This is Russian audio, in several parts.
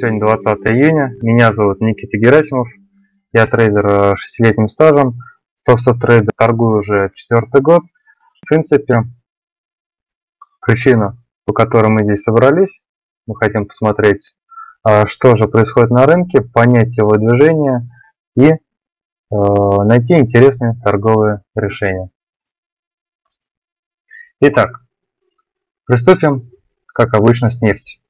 Сегодня 20 июня. Меня зовут Никита Герасимов. Я трейдер с 6-летним стажем. В топ трейдер торгую уже четвертый год. В принципе, причина, по которой мы здесь собрались, мы хотим посмотреть, а, что же происходит на рынке, понять его движение и а, найти интересные торговые решения. Итак, приступим, как обычно, с нефти.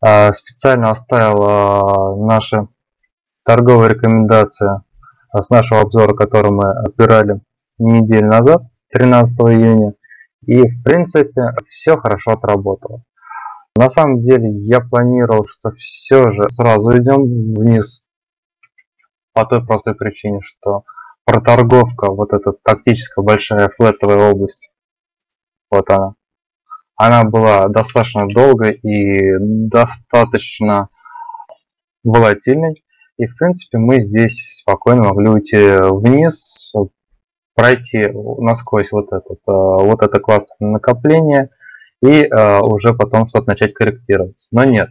А, специально оставил наши торговые рекомендации с нашего обзора, который мы разбирали неделю назад, 13 июня. И в принципе все хорошо отработало. На самом деле я планировал, что все же сразу идем вниз по той простой причине, что проторговка, вот эта тактическая большая флетовая область, вот она, она была достаточно долгой и достаточно волатильной. И в принципе мы здесь спокойно могли уйти вниз, пройти насквозь вот, этот, э, вот это кластерное накопление и э, уже потом что-то начать корректироваться. Но нет.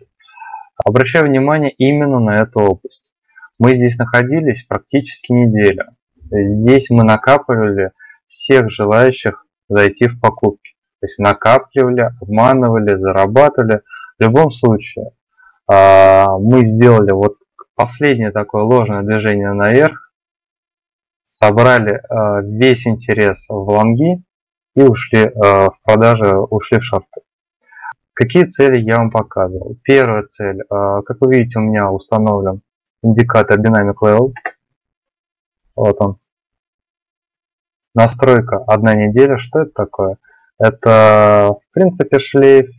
Обращаю внимание именно на эту область. Мы здесь находились практически неделю. Здесь мы накапливали всех желающих зайти в покупки. То есть накапливали, обманывали, зарабатывали. В любом случае, а, мы сделали вот последнее такое ложное движение наверх, собрали а, весь интерес в лонги и ушли а, в продажи, ушли в шорты. Какие цели я вам показывал? Первая цель, как вы видите, у меня установлен индикатор Dynamic Level. Вот он. Настройка одна неделя. Что это такое? Это, в принципе, шлейф,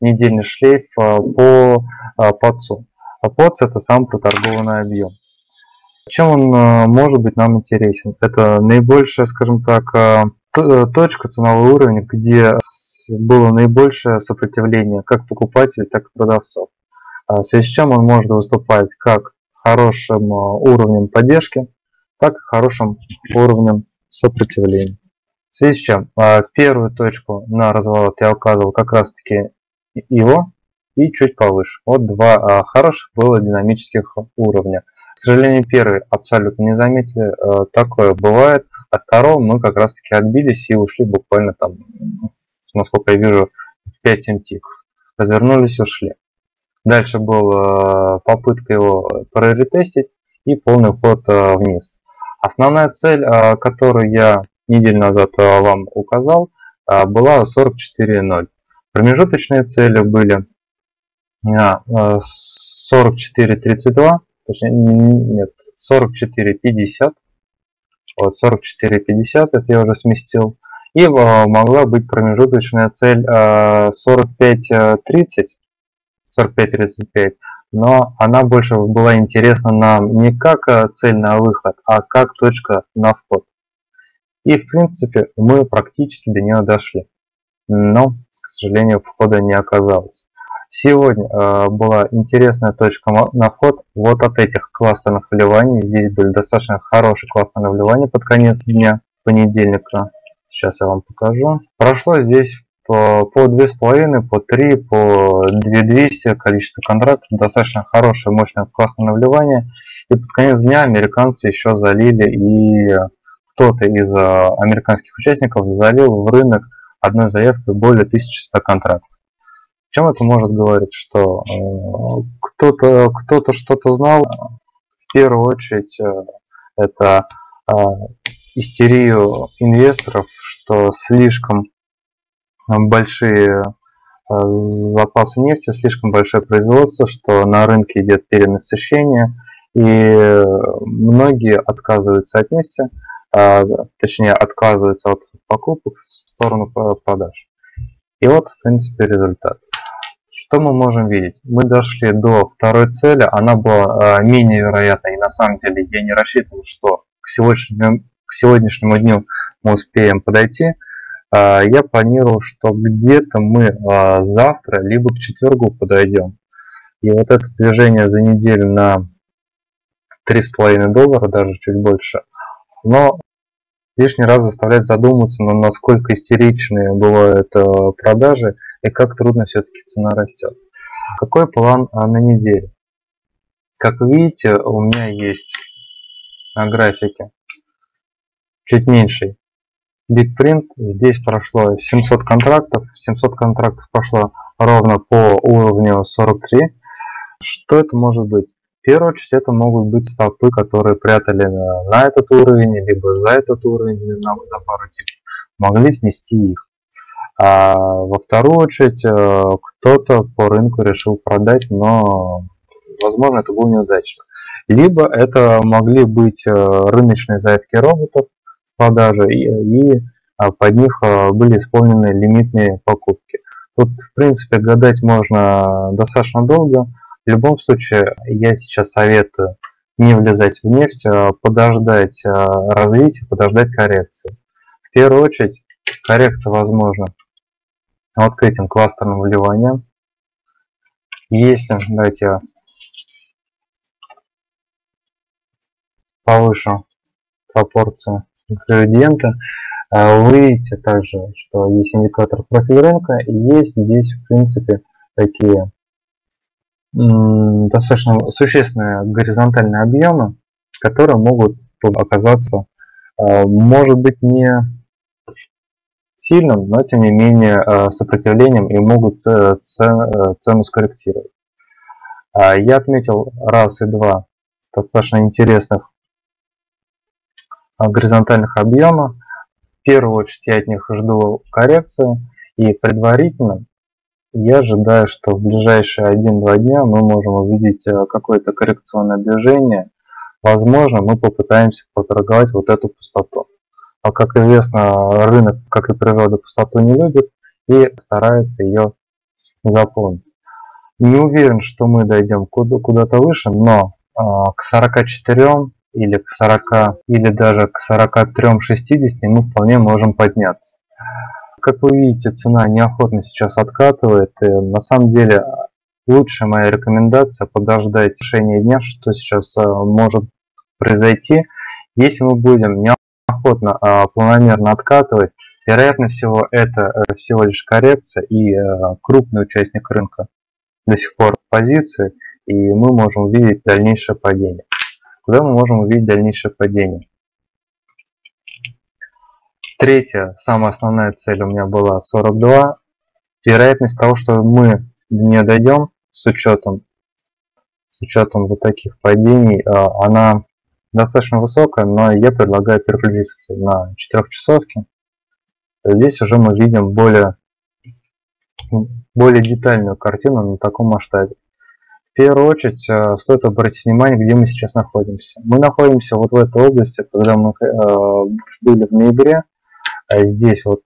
недельный шлейф а, по а, ПАЦу. А ПОЦ это сам проторгованный объем. Чем он а, может быть нам интересен? Это наибольшая, скажем так, точка, ценовой уровень, где было наибольшее сопротивление как покупателей, так и продавцов. В связи с чем он может выступать как хорошим уровнем поддержки, так и хорошим уровнем сопротивления. В связи с чем а, первую точку на разворот я указывал как раз таки его и чуть повыше. Вот два а, хороших было динамических уровня. К сожалению, первый абсолютно не заметили, а, такое бывает. От второго мы как раз таки отбились и ушли буквально там, насколько я вижу, в 5-7 тиков. Развернулись и ушли. Дальше была попытка его проретестить и полный ход вниз. Основная цель, которую я неделю назад э, вам указал, э, была 44.0. Промежуточные цели были 44.32, э, точнее, нет, 44.50. Вот 44.50, это я уже сместил. И могла быть промежуточная цель 45.30, 45.35, но она больше была интересна нам не как цель на выход, а как точка на вход. И в принципе мы практически до нее дошли. Но, к сожалению, входа не оказалось. Сегодня э, была интересная точка на вход вот от этих кластерных вливаний. Здесь были достаточно хорошие классные вливания под конец дня понедельника. Сейчас я вам покажу. Прошло здесь по, по 2,5, по 3, по 2200 количество контрактов. Достаточно хорошее, мощное классное вливание. И под конец дня американцы еще залили и кто-то из э, американских участников залил в рынок одной заявкой более 1100 контрактов. Чем это может говорить? Что э, кто-то кто-то что-то знал. В первую очередь э, это истерию инвесторов, что слишком большие запасы нефти, слишком большое производство, что на рынке идет перенасыщение, и многие отказываются от нефти, точнее отказывается от покупок в сторону продаж. И вот, в принципе, результат. Что мы можем видеть? Мы дошли до второй цели, она была а, менее вероятной, и на самом деле я не рассчитывал, что к сегодняшнему, к сегодняшнему дню мы успеем подойти. А, я планировал, что где-то мы завтра, либо к четвергу подойдем. И вот это движение за неделю на 3,5 доллара, даже чуть больше, но лишний раз заставляет задуматься, но насколько истеричные бывают э, продажи и как трудно все-таки цена растет. Какой план на неделю? Как вы видите, у меня есть на графике чуть меньший битпринт. Здесь прошло 700 контрактов. 700 контрактов прошло ровно по уровню 43. Что это может быть? В первую очередь это могут быть стопы, которые прятали на, этот уровень, либо за этот уровень, на, за пару типов. Могли снести их. А во вторую очередь э, кто-то по рынку решил продать, но возможно это было неудачно. Либо это могли быть э, рыночные заявки роботов в продаже и, и а, под них э, были исполнены лимитные покупки. Тут в принципе гадать можно достаточно долго. В любом случае я сейчас советую не влезать в нефть, а подождать развития, подождать коррекции. В первую очередь коррекция возможна вот к этим кластерным вливаниям. Если, давайте я повышу пропорцию градиента, а, вы видите также, что есть индикатор профиль рынка и есть здесь в принципе такие достаточно существенные горизонтальные объемы, которые могут оказаться, а, может быть, не сильным, но тем не менее э, сопротивлением и могут э, цену скорректировать. А, я отметил раз и два достаточно интересных горизонтальных объема. В первую очередь я от них жду коррекции и предварительно я ожидаю, что в ближайшие 1-2 дня мы можем увидеть э, какое-то коррекционное движение. Возможно, мы попытаемся поторговать вот эту пустоту. А как известно, рынок, как и природа, пустоту не любит и старается ее заполнить. Не уверен, что мы дойдем куда-то выше, но а, к 44 или к 40 или даже к 43-60 мы вполне можем подняться. Как вы видите, цена неохотно сейчас откатывает. И на самом деле лучшая моя рекомендация подождать решения дня, что сейчас а, может произойти. Если мы будем охотно а, планомерно откатывать. Вероятно всего это э, всего лишь коррекция и э, крупный участник рынка до сих пор в позиции и мы можем увидеть дальнейшее падение. Куда мы можем увидеть дальнейшее падение? Третья, самая основная цель у меня была 42. Вероятность того, что мы не дойдем с учетом, с учетом вот таких падений, а, она достаточно высокая, но я предлагаю переключиться на 4 часовки. Здесь уже мы видим более, более детальную картину на таком масштабе. В первую очередь э, стоит обратить внимание, где мы сейчас находимся. Мы находимся вот в этой области, когда мы э, были в ноябре. А здесь вот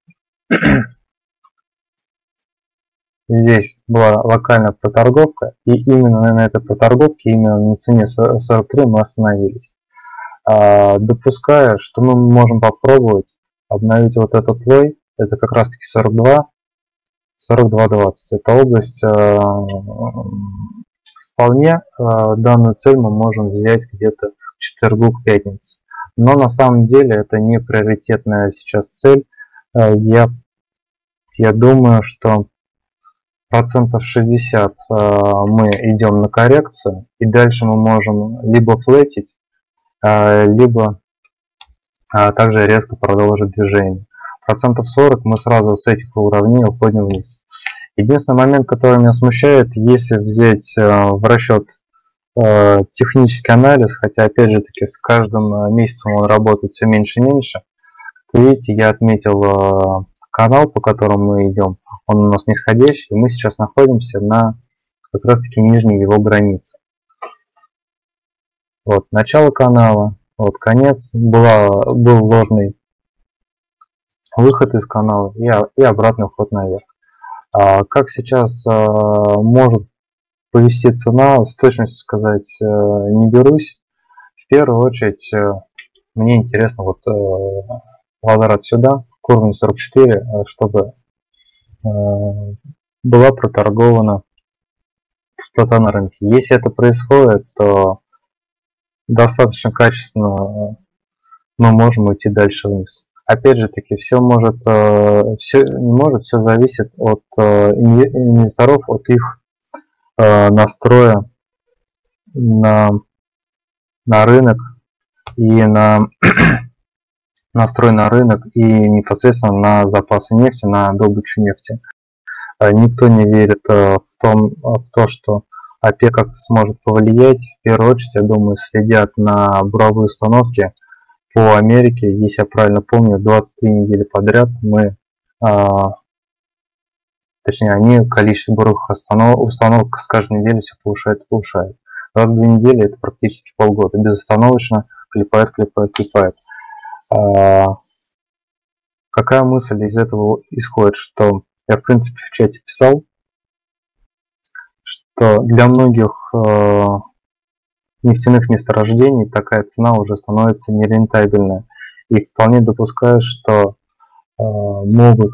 здесь была локальная проторговка, и именно на этой проторговке, именно на цене 43 мы остановились. А, допуская, что мы можем попробовать обновить вот этот слой, это как раз таки 42, 42.20. Это область, а, вполне а, данную цель мы можем взять где-то к четвергу, к пятнице. Но на самом деле это не приоритетная сейчас цель. Я, я думаю, что процентов 60 мы идем на коррекцию, и дальше мы можем либо флетить, а, либо также резко продолжить движение. Процентов 40 мы сразу с этих уровней уходим вниз. Единственный момент, который меня смущает, если взять в расчет технический анализ, хотя опять же таки с каждым месяцем он работает все меньше и меньше. Как видите, я отметил канал, по которому мы идем, он у нас нисходящий, и мы сейчас находимся на как раз таки нижней его границе. Вот, начало канала, вот, конец, была, был ложный выход из канала и, и обратный вход наверх. А, как сейчас а, может повести цена, с точностью сказать а, не берусь. В первую очередь э, мне интересно вот а, возврат сюда, к уровню 44, чтобы была проторгована пустота на рынке. Если это происходит, то достаточно качественно э, мы можем уйти дальше вниз. Опять же таки, все может, э, все не может, все зависит от э, инвесторов, от их э, настроя на, на рынок и на настрой на рынок и непосредственно на запасы нефти, на добычу нефти. Э, никто не верит э, в, том, в то, что ОПЕК как-то сможет повлиять. В первую очередь, я думаю, следят на буровые установки по Америке. Если я правильно помню, 23 недели подряд мы, точнее, они количество буровых установ, установок с каждой недели все повышает и повышает. 22 недели это практически полгода. Безостановочно клепает, клепает, клепает. А, какая мысль из этого исходит, что я в принципе в чате писал, что для многих э, нефтяных месторождений такая цена уже становится нерентабельной. И вполне допускаю, что э, могут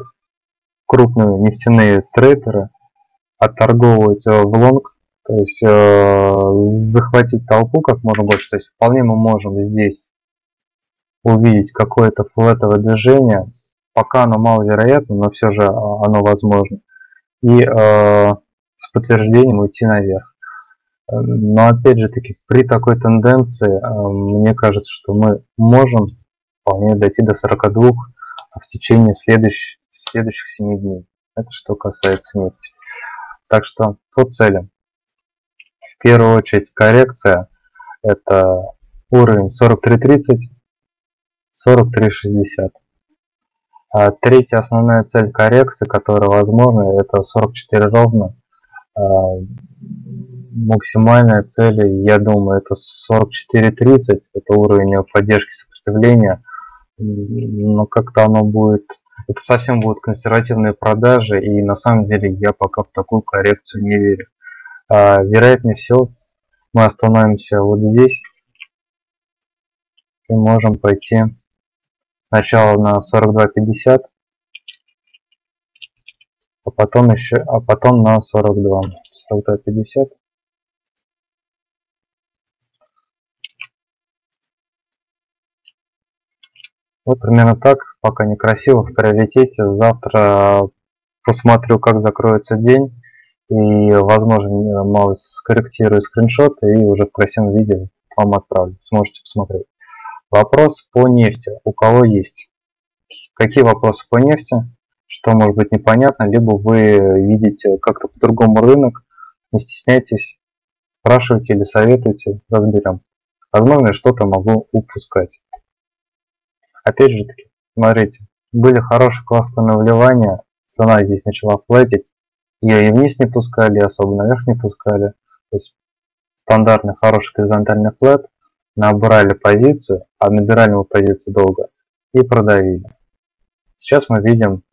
крупные нефтяные трейдеры отторговывать э, в лонг, то есть э, захватить толпу как можно больше. То есть вполне мы можем здесь увидеть какое-то флетовое движение, пока оно маловероятно, но все же оно возможно. И э, с подтверждением уйти наверх. Но опять же таки, при такой тенденции, э, мне кажется, что мы можем вполне дойти до 42 в течение следующих, следующих 7 дней. Это что касается нефти. Так что по целям. В первую очередь коррекция. Это уровень 43.30, 43.60. А третья основная цель коррекции, которая возможна, это 44 ровно. А, максимальная цель, я думаю, это 44.30, это уровень поддержки сопротивления. Но как-то оно будет, это совсем будут консервативные продажи, и на самом деле я пока в такую коррекцию не верю. А, вероятнее всего, мы остановимся вот здесь и можем пойти сначала на 42.50 а потом еще а потом на 42 42.50 вот примерно так пока некрасиво в приоритете завтра посмотрю как закроется день и возможно мало скорректирую скриншоты и уже в красивом видео вам отправлю сможете посмотреть Вопрос по нефти. У кого есть? Какие вопросы по нефти? Что может быть непонятно, либо вы видите как-то по-другому рынок, не стесняйтесь, спрашивайте или советуйте, разберем. Возможно, что-то могу упускать. Опять же таки, смотрите, были хорошие классные вливания, цена здесь начала платить, ее и вниз не пускали, и особо наверх не пускали. То есть стандартный хороший горизонтальный флет, набрали позицию, а набирали мы позицию долго и продавили. Сейчас мы видим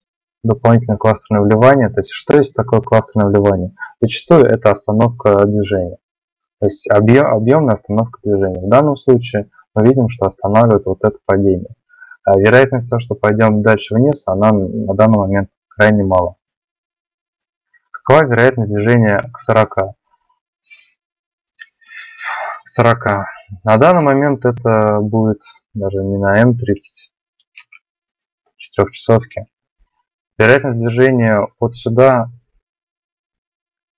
дополнительное кластерное вливание. То есть что есть такое кластерное вливание? Зачастую это остановка движения. То есть объем, объемная остановка движения. В данном случае мы видим, что останавливает вот это падение. А вероятность того, что пойдем дальше вниз, она на данный момент крайне мала. Какова вероятность движения к 40? 40. На данный момент это будет даже не на М30, четырехчасовки. Вероятность движения от сюда,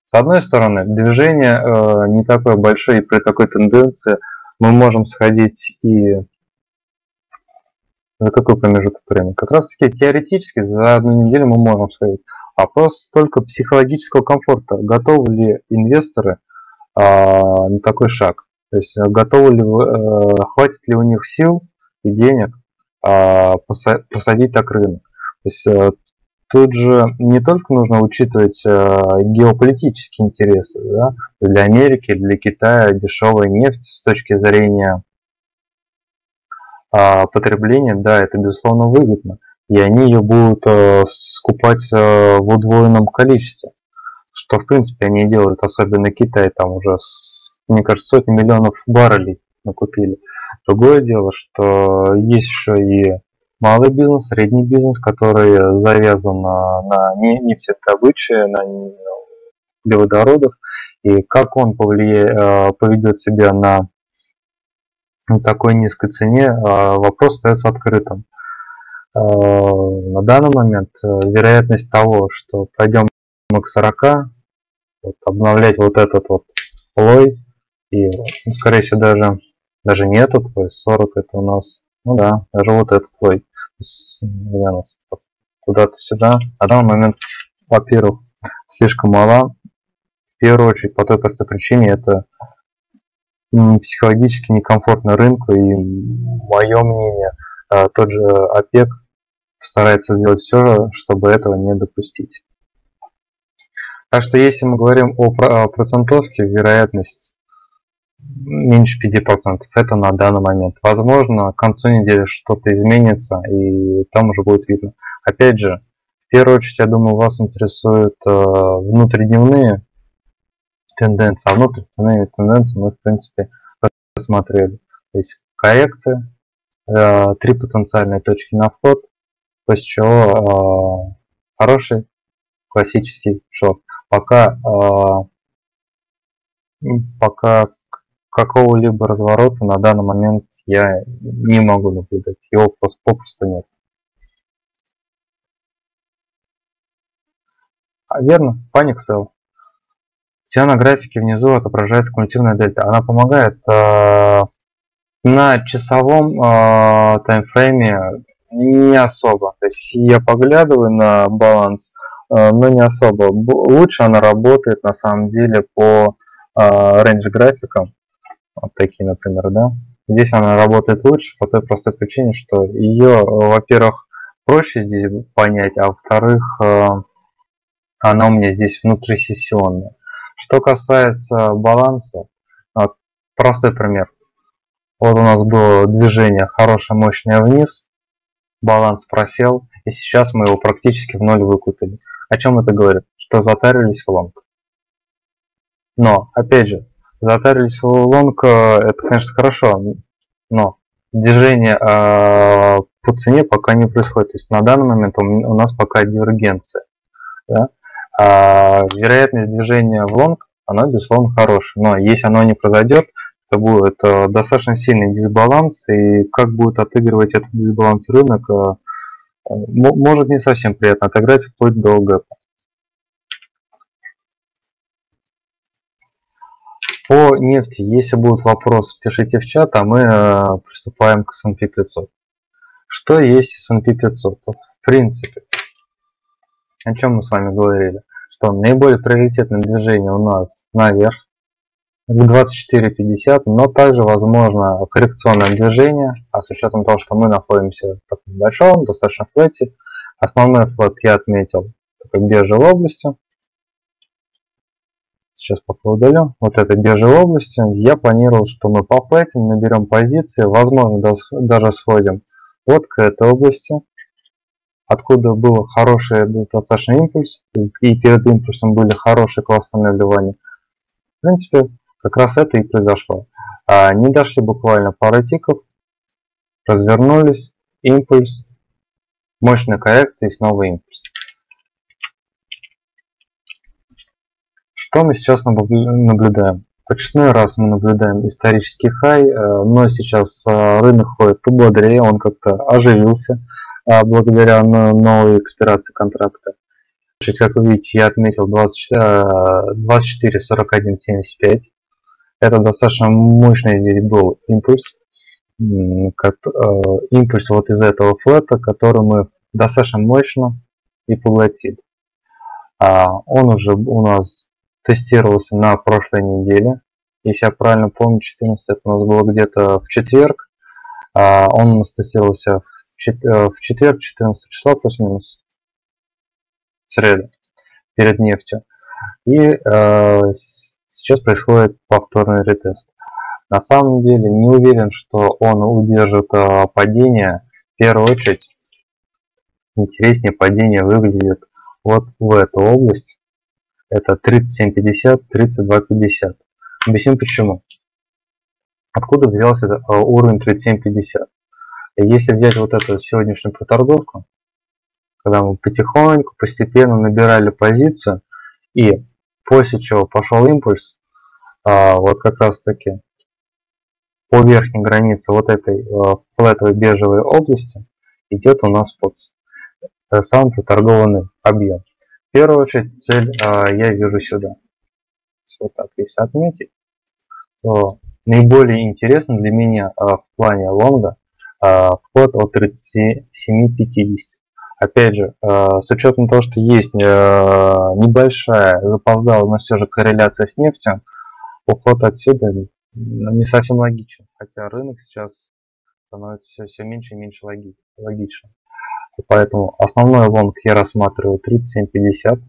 с одной стороны, движение э, не такое большое, и при такой тенденции мы можем сходить и за какой промежуток времени? Как раз таки теоретически за одну неделю мы можем сходить. Вопрос только психологического комфорта. Готовы ли инвесторы э, на такой шаг? То есть э, готовы ли э, хватит ли у них сил и денег э, посадить так рынок. То есть э, тут же не только нужно учитывать э, геополитические интересы. Да? Для Америки, для Китая дешевая нефть с точки зрения э, потребления, да, это безусловно выгодно. И они ее будут э, скупать э, в удвоенном количестве. Что в принципе они делают, особенно Китай, там уже с мне кажется, сотни миллионов баррелей накупили. Другое дело, что есть еще и малый бизнес, средний бизнес, который завязан на, на нефтедобыче, на углеводородах, и как он повлияет, э, поведет себя на такой низкой цене, э, вопрос остается открытым. Э, на данный момент вероятность того, что пойдем мы к 40, вот, обновлять вот этот вот лой. И, ну, скорее всего, даже, даже не этот слой, 40 это у нас, ну да, даже вот этот слой. Куда-то сюда. На данный момент, во-первых, слишком мала. В первую очередь, по той простой причине, это психологически некомфортно рынку. И мое мнение, а, тот же ОПЕК старается сделать все, чтобы этого не допустить. Так что если мы говорим о процентовке, вероятность меньше 5%. Это на данный момент. Возможно, к концу недели что-то изменится, и там уже будет видно. Опять же, в первую очередь, я думаю, вас интересуют э, внутридневные тенденции, а внутридневные тенденции мы, в принципе, рассмотрели. То есть коррекция, э, три потенциальные точки на вход, после чего э, хороший классический шорт. Пока, э, пока какого-либо разворота на данный момент я не могу наблюдать. Его просто попросту нет. А верно, Panic Sell. У на графике внизу отображается кумулятивная дельта. Она помогает э, на часовом э, таймфрейме не особо. То есть я поглядываю на баланс, э, но не особо. Лучше она работает на самом деле по э, рейндж графикам. Вот такие, например, да. Здесь она работает лучше по той простой причине, что ее, во-первых, проще здесь понять, а во-вторых, э, она у меня здесь внутрисессионная. Что касается баланса, вот, простой пример. Вот у нас было движение хорошее, мощное вниз, баланс просел, и сейчас мы его практически в ноль выкупили. О чем это говорит? Что затарились в лонг. Но, опять же, Затарились в лонг, это, конечно, хорошо, но движение э, по цене пока не происходит. То есть на данный момент у нас пока дивергенция. Да? А вероятность движения в лонг, она, безусловно, хорошая. Но если оно не произойдет, это будет э, достаточно сильный дисбаланс. И как будет отыгрывать этот дисбаланс рынок, э, может не совсем приятно отыграть вплоть до гэпа. По нефти, если будут вопросы, пишите в чат, а мы э, приступаем к S&P 500. Что есть S&P 500? В принципе, о чем мы с вами говорили? Что наиболее приоритетное движение у нас наверх, к 24.50, но также возможно коррекционное движение, а с учетом того, что мы находимся в таком большом, достаточно флете, основной флет я отметил такой бежевой областью, сейчас пока удалю, вот этой бежевой области, я планировал, что мы пофлетим, наберем позиции, возможно даже сходим вот к этой области, откуда был хороший достаточно импульс, и перед импульсом были хорошие классные наливания. В принципе, как раз это и произошло. А, не дошли буквально пару тиков, развернулись, импульс, мощная коррекция и снова импульс. Что мы сейчас наблюдаем? В очередной раз мы наблюдаем исторический хай, э, но сейчас э, рынок ходит пободрее, он как-то оживился благодаря новой экспирации контракта. Как вы видите, я отметил 24, 41, 75. Это достаточно мощный здесь был импульс. Импульс вот из этого флета, который мы достаточно мощно и поглотили. А, он уже у нас тестировался на прошлой неделе. Если я правильно помню, 14 это у нас было где-то в четверг. А, он у нас тестировался в э, четверг, 14 числа, плюс-минус. В среду, перед нефтью. И э, сейчас происходит повторный ретест. На самом деле не уверен, что он удержит э, падение. В первую очередь интереснее падение выглядит вот в эту область это 37.50, 32.50. Объясню почему. Откуда взялся а, уровень 37.50? Если взять вот эту сегодняшнюю проторговку, когда мы потихоньку, постепенно набирали позицию, и после чего пошел импульс, а, вот как раз таки по верхней границе вот этой а, флетовой бежевой области идет у нас под самый проторгованный объем. В первую очередь цель а, я вижу сюда. вот так если отметить, то наиболее интересно для меня в плане лонга вход от 37.50. Опять же, с учетом того, что есть небольшая запоздалая, но все же корреляция с нефтью, уход отсюда не совсем логичен. Хотя рынок сейчас становится все, все меньше и меньше логи, логичным. Поэтому основной лонг я рассматриваю 37.50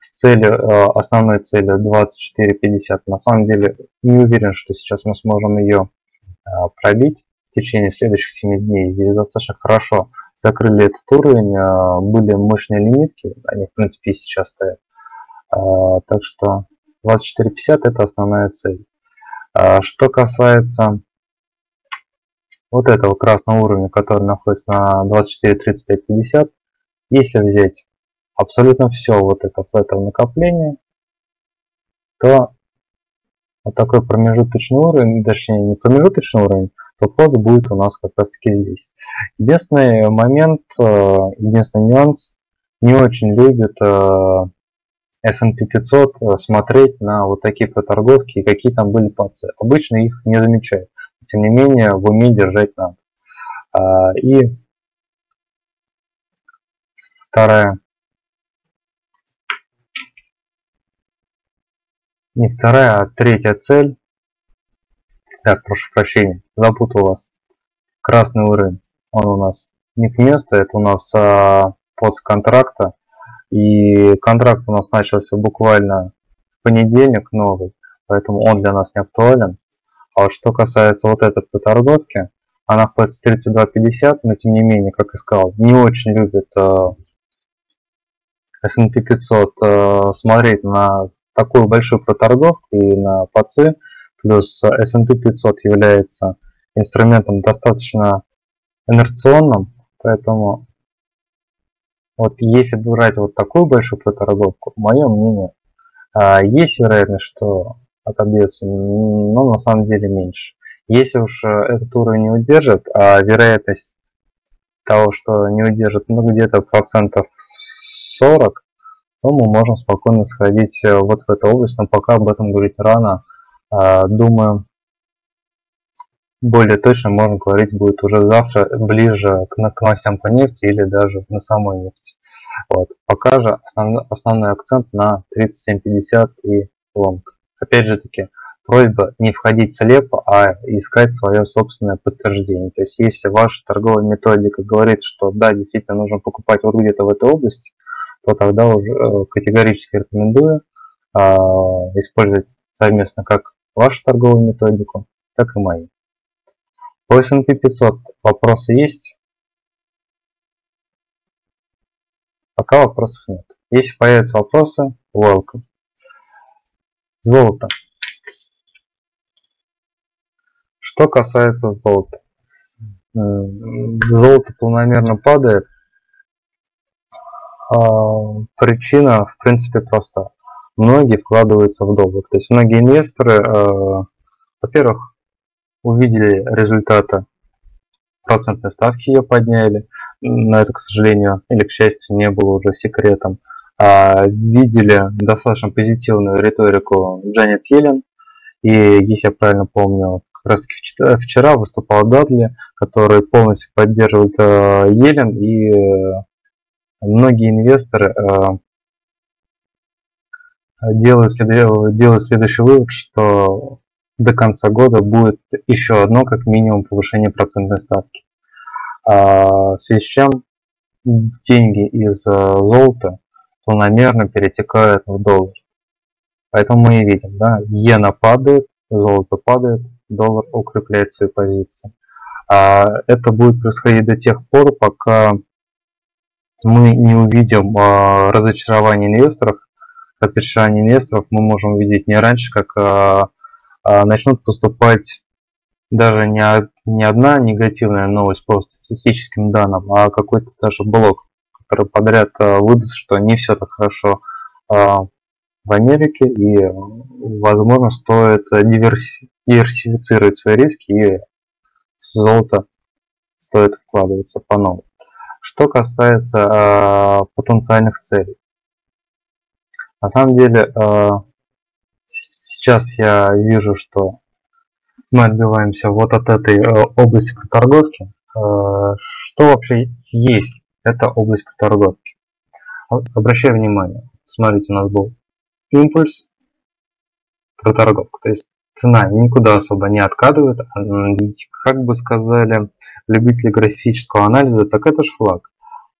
с целью, основной целью 24.50. На самом деле не уверен, что сейчас мы сможем ее пробить в течение следующих 7 дней. Здесь достаточно хорошо закрыли этот уровень, э, были мощные лимитки, они в принципе и сейчас стоят. Так что 24.50 это основная цель. Что касается вот этого красного уровня, который находится на 24, 35, 50, если взять абсолютно все вот это в этом накоплении, то вот такой промежуточный уровень, точнее не промежуточный уровень, то пост будет у нас как раз таки здесь. Единственный момент, э, единственный нюанс, не очень любит э, S&P 500 э, смотреть на вот такие проторговки и какие там были пацы. Обычно их не замечают тем не менее в уме держать надо. И вторая, не вторая, а третья цель. Так, прошу прощения, запутал вас. Красный уровень, он у нас не к месту, это у нас а, под контракта. И контракт у нас начался буквально в понедельник новый, поэтому он для нас не актуален. А вот что касается вот этой торговки, она находится 32.50, но тем не менее, как и сказал, не очень любит э, S&P 500 э, смотреть на такую большую проторговку и на ПАЦы, плюс S&P 500 является инструментом достаточно инерционным, поэтому вот если брать вот такую большую проторговку, мое мнение, э, есть вероятность, что отобьется, но на самом деле меньше. Если уж э, этот уровень не удержит, а вероятность того, что не удержит, ну где-то процентов 40, то мы можем спокойно сходить э, вот в эту область, но пока об этом говорить рано. А, думаю, более точно можно говорить будет уже завтра, ближе к, к новостям по нефти или даже на самой нефти. Вот. Пока же основной, основной акцент на 37.50 и лонг. Опять же таки, просьба не входить слепо, а искать свое собственное подтверждение. То есть, если ваша торговая методика говорит, что да, действительно нужно покупать вот где-то в этой области, то тогда уже э, категорически рекомендую э, использовать совместно как вашу торговую методику, так и мою. По S&P 500 вопросы есть? Пока вопросов нет. Если появятся вопросы, welcome. Золото. Что касается золота. Золото планомерно падает. А, причина, в принципе, проста. Многие вкладываются в доллар. То есть многие инвесторы, а, во-первых, увидели результаты процентной ставки ее подняли. Но это, к сожалению, или к счастью, не было уже секретом. А, видели достаточно позитивную риторику Джанет Йеллен. И если я правильно помню, как раз вчера выступал Дадли, который полностью поддерживает э, Йеллен. И э, многие инвесторы э, делают, делают следующий вывод, что до конца года будет еще одно, как минимум, повышение процентной ставки. А, в связи с чем деньги из золота планомерно перетекает в доллар. Поэтому мы и видим, да, иена падает, золото падает, доллар укрепляет свои позиции. А это будет происходить до тех пор, пока мы не увидим а, разочарование инвесторов. Разочарование инвесторов мы можем увидеть не раньше, как а, а, начнут поступать даже не, не одна негативная новость по статистическим данным, а какой-то даже блок который подряд э, выдаст, что не все так хорошо э, в Америке и, возможно, стоит диверси диверсифицировать свои риски и в золото стоит вкладываться по новому. Что касается э, потенциальных целей. На самом деле, э, сейчас я вижу, что мы отбиваемся вот от этой э, области проторговки. Э, что вообще есть эта область проторговки? Обращаю внимание, смотрите, у нас был импульс, проторговка, то есть цена никуда особо не откатывает, как бы сказали любители графического анализа, так это же флаг.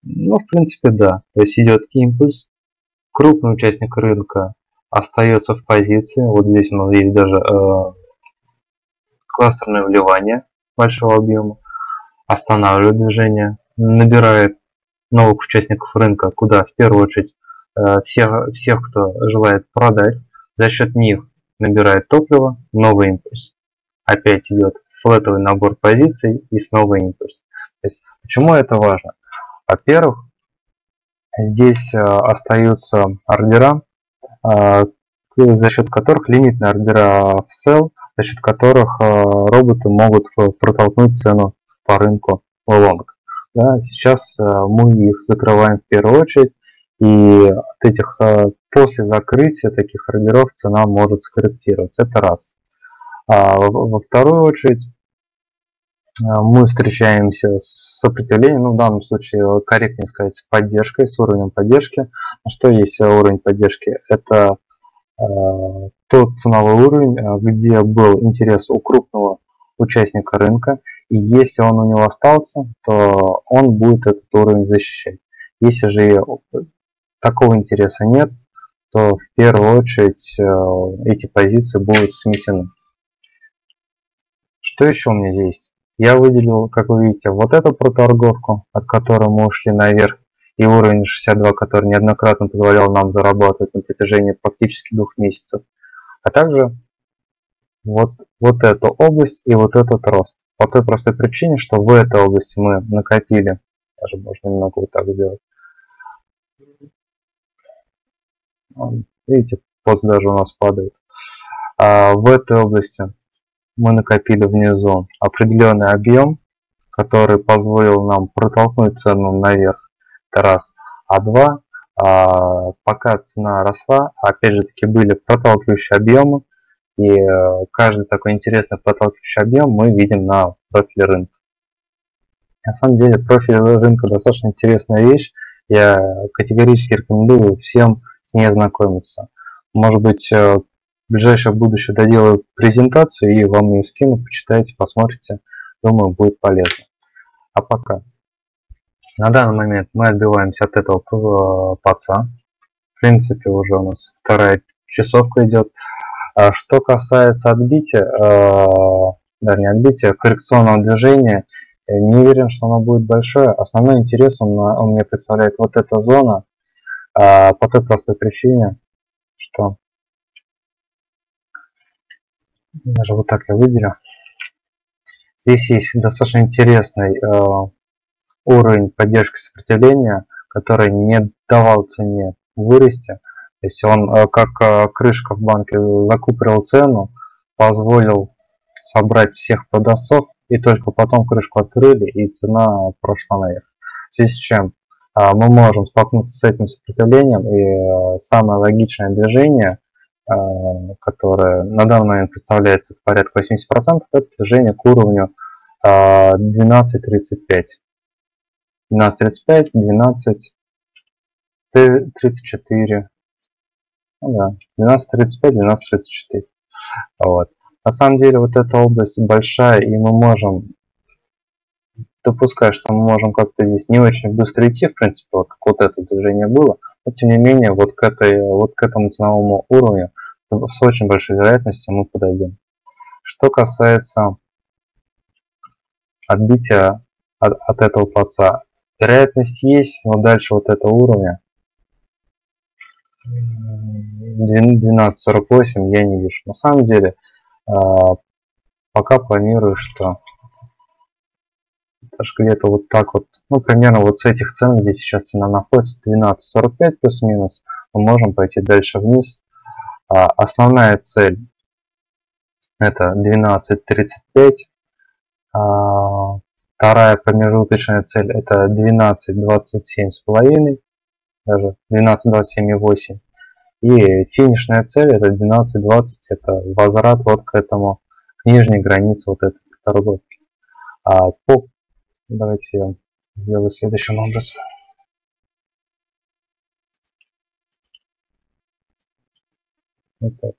Ну, в принципе, да, то есть идет импульс, крупный участник рынка остается в позиции, вот здесь у нас есть даже э, кластерное вливание большого объема, останавливает движение, набирает новых участников рынка, куда в первую очередь э, всех, всех, кто желает продать, за счет них набирает топливо, новый импульс. Опять идет флетовый набор позиций и снова импульс. Есть, почему это важно? Во-первых, здесь э, остаются ордера, э, за счет которых лимитные ордера в sell, за счет которых э, роботы могут протолкнуть цену по рынку в лонг. Да, сейчас мы их закрываем в первую очередь, и от этих, после закрытия таких ордеров цена может скорректироваться. Это раз. А во вторую очередь, мы встречаемся с сопротивлением, ну в данном случае корректнее сказать с поддержкой, с уровнем поддержки. Что есть уровень поддержки? Это Э, тот ценовой уровень, э, где был интерес у крупного участника рынка, и если он у него остался, то он будет этот уровень защищать. Если же такого интереса нет, то в первую очередь э, эти позиции будут сметены. Что еще у меня есть? Я выделил, как вы видите, вот эту проторговку, от которой мы ушли наверх и уровень 62, который неоднократно позволял нам зарабатывать на протяжении практически двух месяцев, а также вот, вот эту область и вот этот рост. По той простой причине, что в этой области мы накопили, даже можно немного вот так сделать. Видите, пост даже у нас падает. А в этой области мы накопили внизу определенный объем, который позволил нам протолкнуть цену наверх это раз. А два, а, пока цена росла, опять же таки были проталкивающие объемы, и э, каждый такой интересный проталкивающий объем мы видим на профиле рынка. На самом деле профиль рынка достаточно интересная вещь. Я категорически рекомендую всем с ней ознакомиться. Может быть, э, в ближайшее будущее доделаю презентацию и вам ее скину, почитайте, посмотрите. Думаю, будет полезно. А пока. На данный момент мы отбиваемся от этого э, паца. В принципе, уже у нас вторая часовка идет. А что касается отбития, э, даже не отбития, коррекционного движения, не уверен, что оно будет большое. Основной интерес он мне представляет вот эта зона, а, по той простой причине, что даже вот так я выделю. Здесь есть достаточно интересный э, уровень поддержки сопротивления, который не давал цене вырасти. То есть он э, как э, крышка в банке закупорил цену, позволил собрать всех продавцов, и только потом крышку открыли, и цена прошла наверх. В связи с чем мы можем столкнуться с этим сопротивлением, и самое логичное движение, которое на данный момент представляется порядка 80%, это движение к уровню 12.35. 12.35, 12, 34. Ну да, 12.35, 12.34. Вот. На самом деле вот эта область большая, и мы можем допускать, что мы можем как-то здесь не очень быстро идти, в принципе, вот как вот это движение было, но тем не менее вот к, этой, вот к этому ценовому уровню с очень большой вероятностью мы подойдем. Что касается отбития от, от этого плаца, Вероятность есть, но дальше вот этого уровня 12.48 я не вижу. На самом деле, а, пока планирую, что даже где-то вот так вот, ну, примерно вот с этих цен, где сейчас цена находится, 12.45 плюс-минус, мы можем пойти дальше вниз. А, основная цель это 12.35. Вторая промежуточная цель это 12, 27 с половиной, даже 12, 27 и 8. И финишная цель это 12-20, это возврат вот к этому, к нижней границе вот этой торговки. А по, давайте я сделаю следующим образом. Вот так.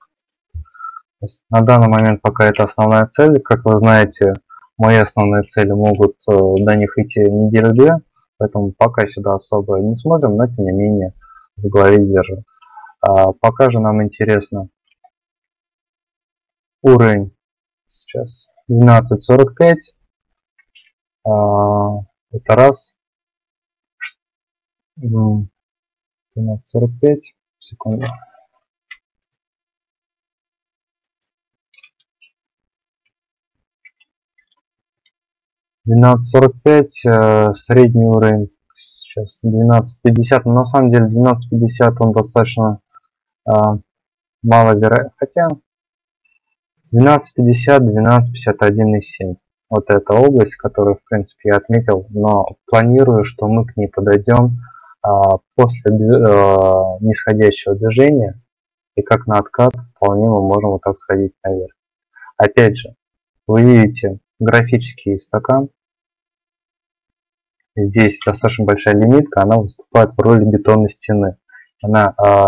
на данный момент пока это основная цель. Как вы знаете, мои основные цели могут э, до них идти неделю-две, поэтому пока сюда особо не смотрим, но тем не менее в голове держим. А, пока же нам интересно уровень сейчас 12.45. А, это раз. 12.45. Секунду. 12.45 э, средний уровень сейчас 12.50 но на самом деле 12.50 он достаточно э, мало вероятно хотя 12.50 12.51,7 вот эта область которую в принципе я отметил но планирую что мы к ней подойдем э, после э, нисходящего движения и как на откат вполне мы можем вот так сходить наверх опять же вы видите графический стакан. Здесь достаточно большая лимитка, она выступает в роли бетонной стены. Она э,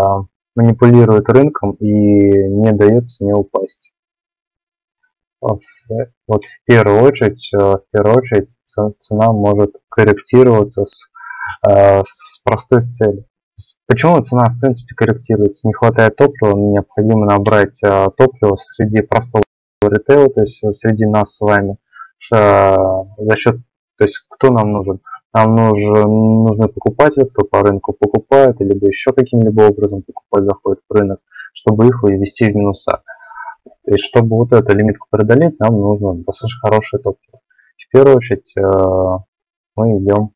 манипулирует рынком и не дает цене упасть. Вот в первую очередь, э, в первую очередь цена может корректироваться с, э, с простой целью. Почему цена в принципе корректируется? Не хватает топлива, необходимо набрать э, топливо среди простого ритейла, то есть среди нас с вами, за счет, то есть кто нам нужен? Нам нужен, нужны покупатели, кто по рынку покупает, либо еще каким-либо образом покупать заходит в рынок, чтобы их вывести в минуса. И чтобы вот эту лимитку преодолеть, нам нужно достаточно хорошее топливо. В первую очередь э, мы идем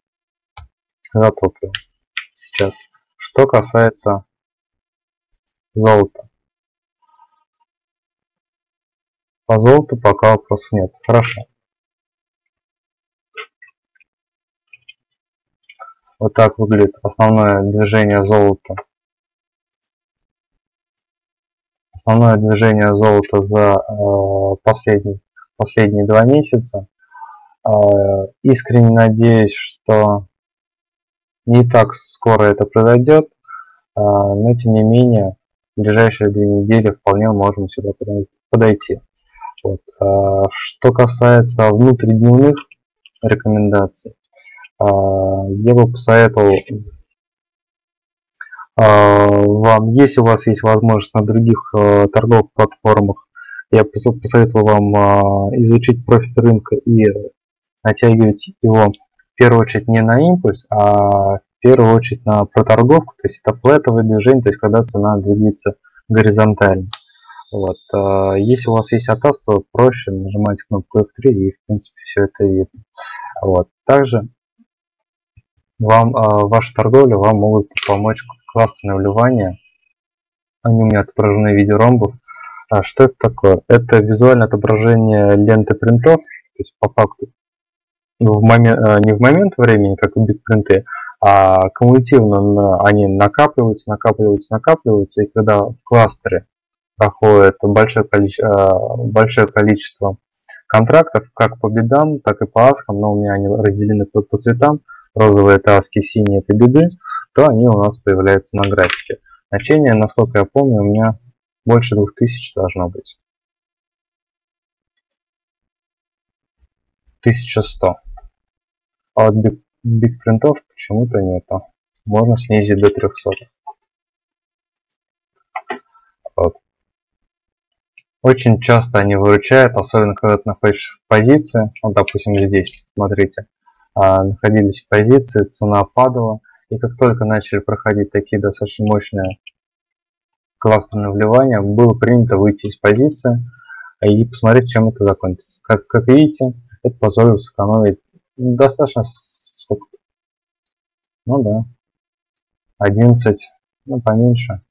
за топливо сейчас. Что касается золота. По золоту пока вопросов нет. Хорошо. Вот так выглядит основное движение золота. Основное движение золота за э, последний, последние два месяца. Э, искренне надеюсь, что не так скоро это произойдет, э, но тем не менее в ближайшие две недели вполне можем сюда подойти. Вот. Э, что касается внутридневных рекомендаций, а, я бы посоветовал вам, если у вас есть возможность на других а, торговых платформах, я посоветовал вам изучить профит рынка и натягивать его в первую очередь не на импульс, а в первую очередь на проторговку, то есть это флетовое движение, то есть когда цена двигается горизонтально. Вот. Если у вас есть атас, то проще нажимать кнопку F3 и в принципе все это видно. Вот. Также вам э, ваша торговля вам могут помочь кластерные вливания. Они у меня отображены в виде ромбов. А что это такое? Это визуальное отображение ленты принтов, то есть по факту в момент, э, не в момент времени, как у битпринты, а кумулятивно они накапливаются, накапливаются, накапливаются, и когда в кластере проходит большое количество, э, большое количество контрактов, как по бедам, так и по аскам, но у меня они разделены по, по цветам, розовые таски, синие это беды, то они у нас появляются на графике. Значение, насколько я помню, у меня больше 2000 должно быть. 1100. А вот биг, принтов почему-то нету. Можно снизить до 300. Вот. Очень часто они выручают, особенно когда ты находишься в позиции. Вот, допустим, здесь, смотрите. А, находились в позиции, цена падала. И как только начали проходить такие достаточно мощные кластерные вливания, было принято выйти из позиции и посмотреть, чем это закончится. Как, как видите, это позволило сэкономить достаточно сколько? Ну да, 11, ну поменьше,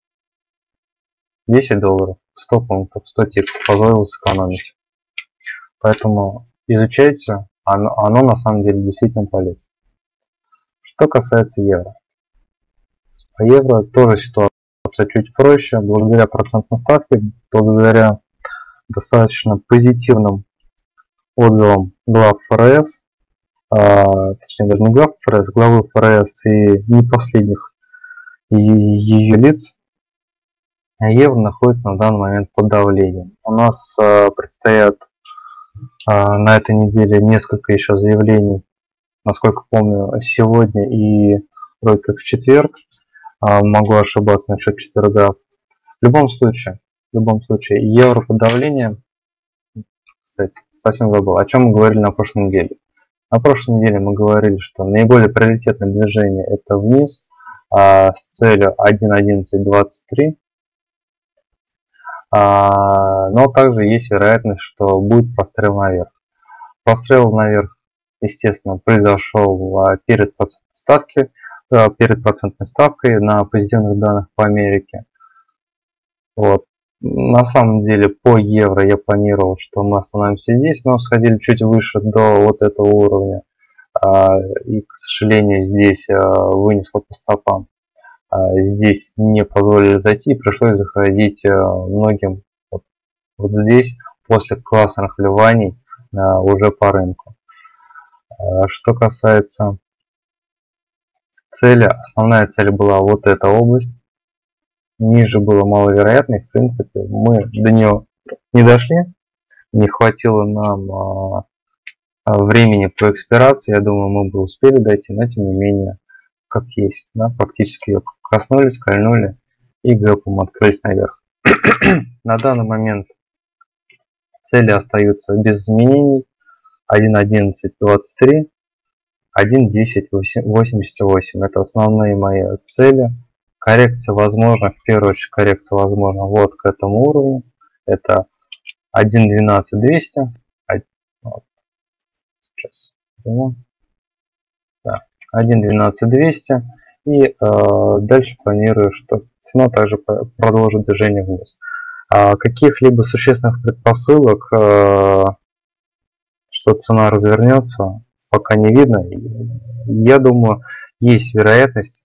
10 долларов, 100 пунктов, 100 тиков позволило сэкономить. Поэтому изучайте оно, оно на самом деле действительно полезно. Что касается евро. По евро тоже ситуация чуть проще, благодаря процентной ставке, благодаря достаточно позитивным отзывам глав ФРС, а, точнее даже не глав ФРС, главы ФРС и не последних ее лиц, евро находится на данный момент под давлением. У нас а, предстоят на этой неделе несколько еще заявлений, насколько помню, сегодня и вроде как в четверг. А, могу ошибаться насчет четверга. В любом случае, в любом случае, евро под давлением, кстати, совсем забыл, о чем мы говорили на прошлой неделе. На прошлой неделе мы говорили, что наиболее приоритетное движение это вниз а, с целью 1.11.23. А, но также есть вероятность, что будет прострел наверх. Прострел наверх, естественно, произошел а, перед ставки, а, перед процентной ставкой на позитивных данных по Америке. Вот. На самом деле по евро я планировал, что мы остановимся здесь, но сходили чуть выше до вот этого уровня. И, к сожалению, здесь вынесло по стопам. А, здесь не позволили зайти, пришлось заходить э, многим вот, вот здесь после классных вливаний а, уже по рынку. А, что касается цели, основная цель была вот эта область. Ниже было маловероятно, в принципе мы до нее не дошли, не хватило нам времени по экспирации, я думаю мы бы успели дойти, но тем не менее как есть, да, фактически ее коснулись, кольнули и гэпом открылись наверх. На данный момент цели остаются без изменений 1.11.23, 1.10.88. Это основные мои цели. Коррекция возможна, в первую очередь коррекция возможна вот к этому уровню. Это 1.12.200. Вот. Сейчас. Да. 1.12.200 и э, дальше планирую, что цена также продолжит движение вниз. А каких-либо существенных предпосылок, э, что цена развернется, пока не видно. Я думаю, есть вероятность,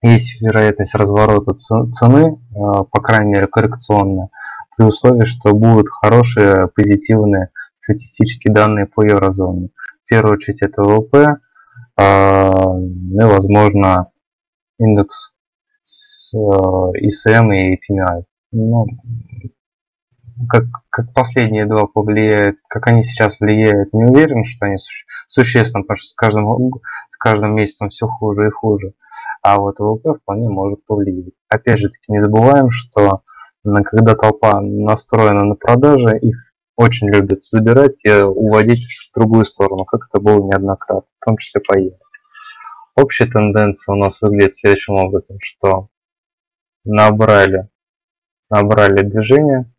есть вероятность разворота цены, э, по крайней мере коррекционная, при условии, что будут хорошие позитивные статистические данные по еврозоне. В первую очередь это ВВП, а, ну возможно, индекс с ECM и PMI. Ну, как, как последние два повлияют, как они сейчас влияют, не уверен, что они суще, существенно, потому что с каждым, с каждым месяцем все хуже и хуже. А вот ВВП вполне может повлиять. Опять же таки, не забываем, что когда толпа настроена на продажи, их очень любят забирать и уводить в другую сторону, как это было неоднократно, в том числе по евро. Общая тенденция у нас выглядит следующим образом, что набрали, набрали движение,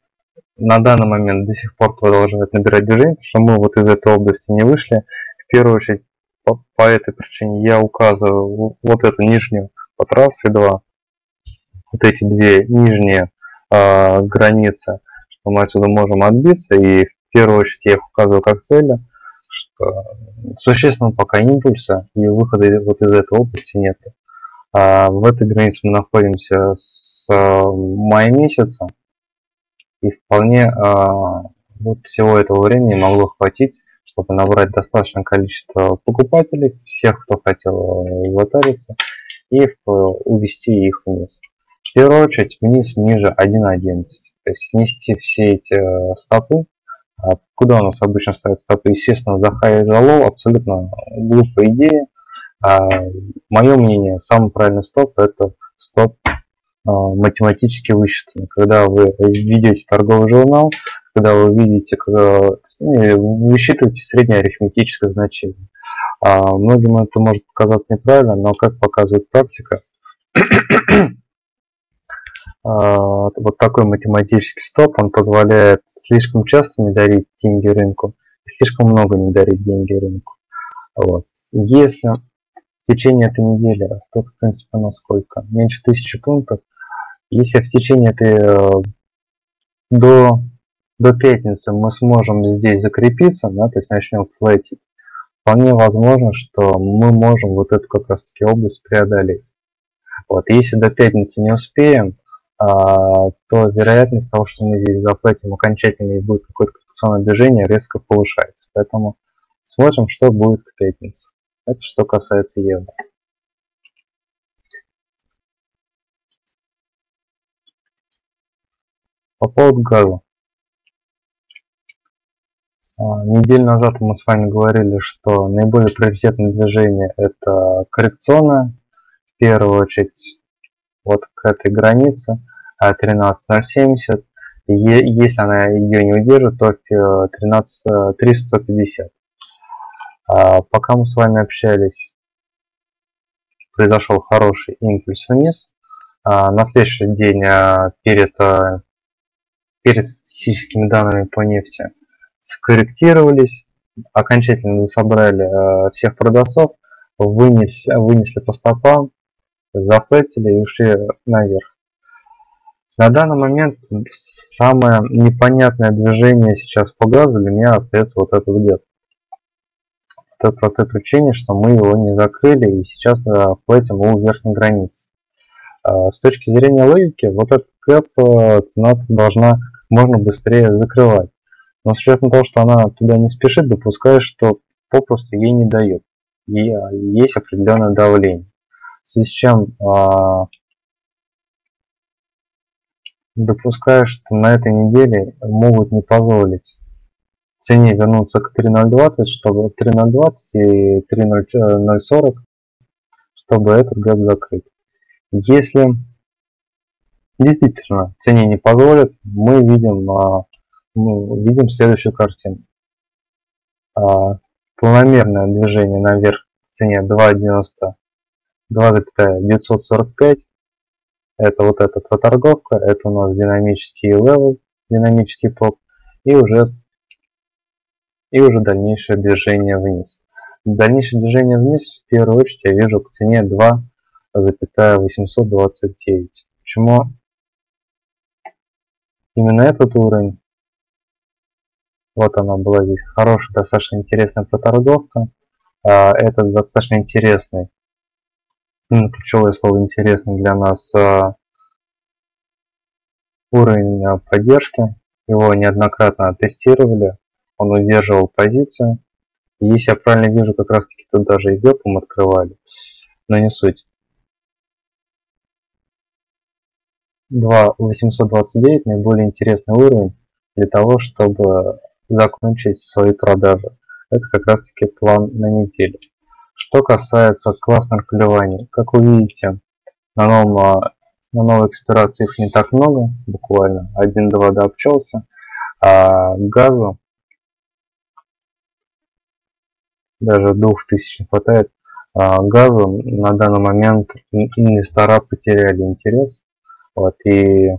на данный момент до сих пор продолжают набирать движение, потому что мы вот из этой области не вышли. В первую очередь по, по этой причине я указываю вот эту нижнюю по трассе 2, вот эти две нижние э, границы – мы отсюда можем отбиться, и в первую очередь я их указываю как цели, что существенного пока импульса и выхода вот из этой области нет. А в этой границе мы находимся с мая месяца, и вполне а, вот всего этого времени могло хватить, чтобы набрать достаточное количество покупателей, всех, кто хотел лотариться, и увести их вниз. В первую очередь вниз ниже 1.11. То есть снести все эти э, стопы. А куда у нас обычно стоят стопы? Естественно, за high и за low. Абсолютно глупая идея. А, мое мнение, самый правильный стоп это стоп а, математически высчитанный. Когда вы видите торговый журнал, когда вы видите, когда, ну, высчитываете среднее арифметическое значение. А, многим это может показаться неправильно, но как показывает практика, вот такой математический стоп, он позволяет слишком часто не дарить деньги рынку, слишком много не дарить деньги рынку. Вот. Если в течение этой недели, тут в принципе на сколько, меньше тысячи пунктов, если в течение этой э, до, до пятницы мы сможем здесь закрепиться, да, то есть начнем флетить, вполне возможно, что мы можем вот эту как раз таки область преодолеть. Вот. Если до пятницы не успеем, а, то вероятность того, что мы здесь заплатим окончательно и будет какое-то коррекционное движение, резко повышается. Поэтому смотрим, что будет к пятнице. Это что касается евро. По поводу газа. А, неделю назад мы с вами говорили, что наиболее приоритетное движение это коррекционное. В первую очередь вот к этой границе 13.070. А, если она ее не удержит, то 13, 350. А, пока мы с вами общались, произошел хороший импульс вниз. На следующий день перед, перед статистическими данными по нефти скорректировались, окончательно собрали всех продавцов, вынесли, вынесли по стопам, зафлетили и ушли наверх. На данный момент самое непонятное движение сейчас по газу для меня остается вот этот гэп. По той простой причине, что мы его не закрыли и сейчас платим у верхней границы. А, с точки зрения логики, вот этот гэп э, цена должна можно быстрее закрывать. Но с учетом того, что она туда не спешит, допускаю, что попросту ей не дает. И а, есть определенное давление в связи с чем а, допускаю, что на этой неделе могут не позволить цене вернуться к 3.020, чтобы 3.020 и 3.040, чтобы этот гэп закрыть. Если действительно цене не позволит, мы видим, а, ну, видим следующую картину. А, планомерное движение наверх в цене 2.90 2,945 это вот эта проторговка, это у нас динамический level, динамический топ и уже и уже дальнейшее движение вниз. Дальнейшее движение вниз в первую очередь я вижу к цене 2,829. Почему именно этот уровень? Вот она была здесь хорошая, достаточно интересная проторговка. А, это достаточно интересный ключевое слово интересный для нас а, уровень а, поддержки. Его неоднократно тестировали, он удерживал позицию. И если я правильно вижу, как раз таки тут даже и гэпом открывали, но не суть. 2.829 наиболее интересный уровень для того, чтобы закончить свои продажи. Это как раз таки план на неделю. Что касается классных колебаний, как вы видите, на, новом, а, на новой экспирации их не так много, буквально 1-2 дообщался. А газу даже 2000 не хватает. А газу на данный момент инвестора потеряли интерес. Вот, и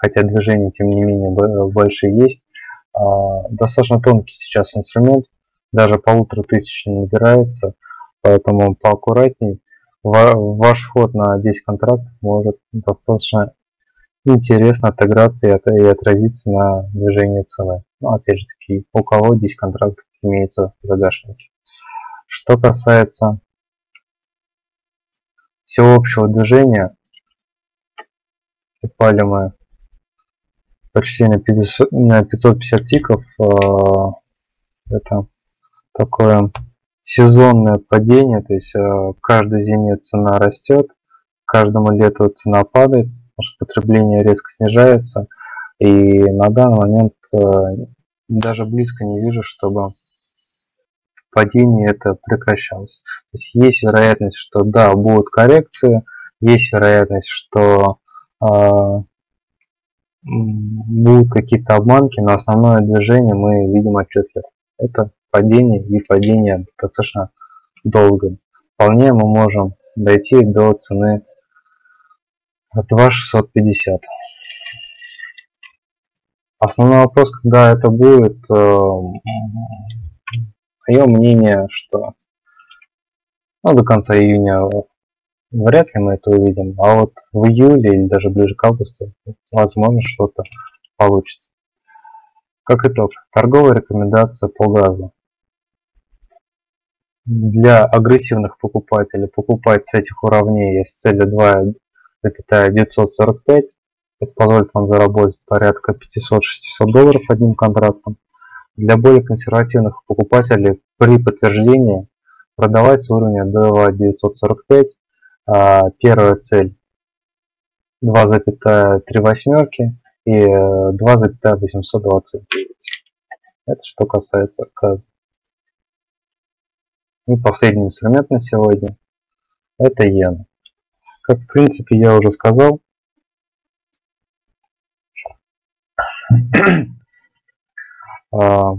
хотя движения тем не менее большие есть, а, достаточно тонкий сейчас инструмент, даже полутора тысяч не набирается, поэтому поаккуратней. Ваш ход на 10 контрактов может достаточно интересно отыграться и, отразиться на движении цены. Ну, опять же таки, у кого 10 контрактов имеется в загашнике. Что касается всего общего движения, упали мы почти на, 50, на 550 тиков. Э, это такое сезонное падение, то есть э, каждой зиме цена растет, каждому лету цена падает, что потребление резко снижается, и на данный момент э, даже близко не вижу, чтобы падение это прекращалось. То есть есть вероятность, что да, будут коррекции, есть вероятность, что э, будут какие-то обманки, но основное движение мы видим отчетливо. Это падение и падение достаточно долго. Вполне мы можем дойти до цены 2650. Основной вопрос, когда это будет, э, мое мнение, что ну, до конца июня вряд ли мы это увидим, а вот в июле или даже ближе к августу, возможно, что-то получится. Как итог, торговая рекомендация по газу. Для агрессивных покупателей покупать с этих уровней с целью 2,945. Это позволит вам заработать порядка 500-600 долларов одним контрактом. Для более консервативных покупателей при подтверждении продавать с уровня 2,945. А, первая цель 2,3 восьмерки и 2,829. Э, Это что касается отказа. И последний инструмент на сегодня – это иена. Как в принципе я уже сказал, а,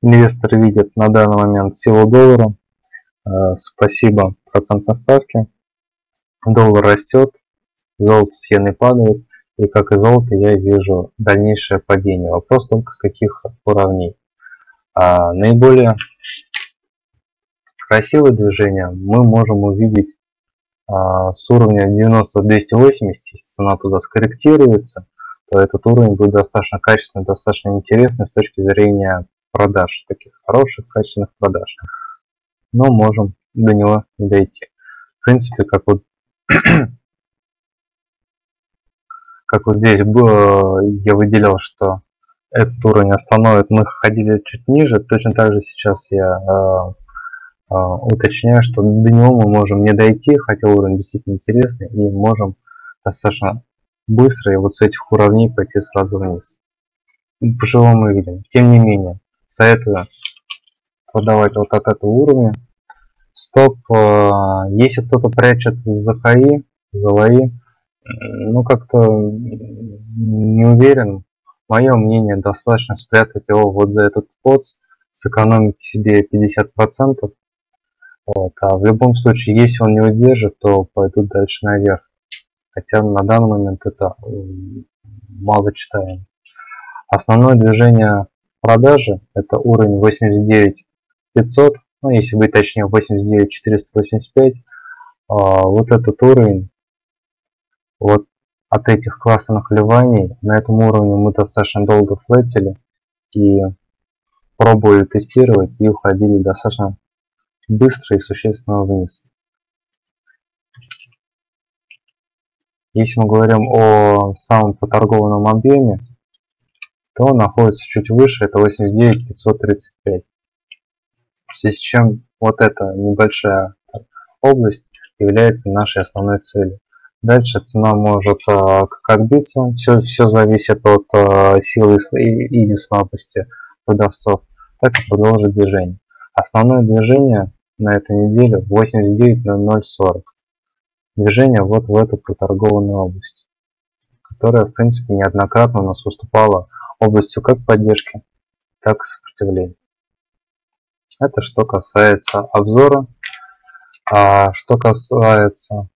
инвесторы видят на данный момент силу доллара. А, спасибо процентной ставке. Доллар растет, золото с иеной падает. И как и золото я вижу дальнейшее падение. Вопрос только с каких уровней. А наиболее красивое движение мы можем увидеть а, с уровня 90-280, если цена туда скорректируется, то этот уровень будет достаточно качественный, достаточно интересный с точки зрения продаж, таких хороших, качественных продаж. Но можем до него дойти. В принципе, как вот, как вот здесь я выделял, что этот уровень остановит, мы ходили чуть ниже, точно так же сейчас я а, уточняю, что до него мы можем не дойти, хотя уровень действительно интересный, и можем достаточно быстро и вот с этих уровней пойти сразу вниз. По чего мы видим. Тем не менее, советую продавать вот от этого уровня. Стоп, а, если кто-то прячет за хаи, за лои, ну как-то не уверен. Мое мнение, достаточно спрятать его вот за этот подс, сэкономить себе 50%, вот. А в любом случае, если он не удержит, то пойдут дальше наверх. Хотя на данный момент это мало читаем. Основное движение продажи это уровень 89 500, ну если быть точнее 89 485. А, вот этот уровень, вот от этих классных вливаний, на этом уровне мы достаточно долго флетили и пробовали тестировать и уходили достаточно быстро и существенно вниз. Если мы говорим о самом поторгованном объеме, то он находится чуть выше, это 89 535. В связи с чем вот эта небольшая область является нашей основной целью. Дальше цена может э, как отбиться, все, все зависит от э, силы или слабости продавцов, так и продолжить движение. Основное движение на эту неделю 89.0040. Движение вот в эту проторгованную область, которая в принципе неоднократно у нас выступала областью как поддержки, так и сопротивления. Это что касается обзора. А что касается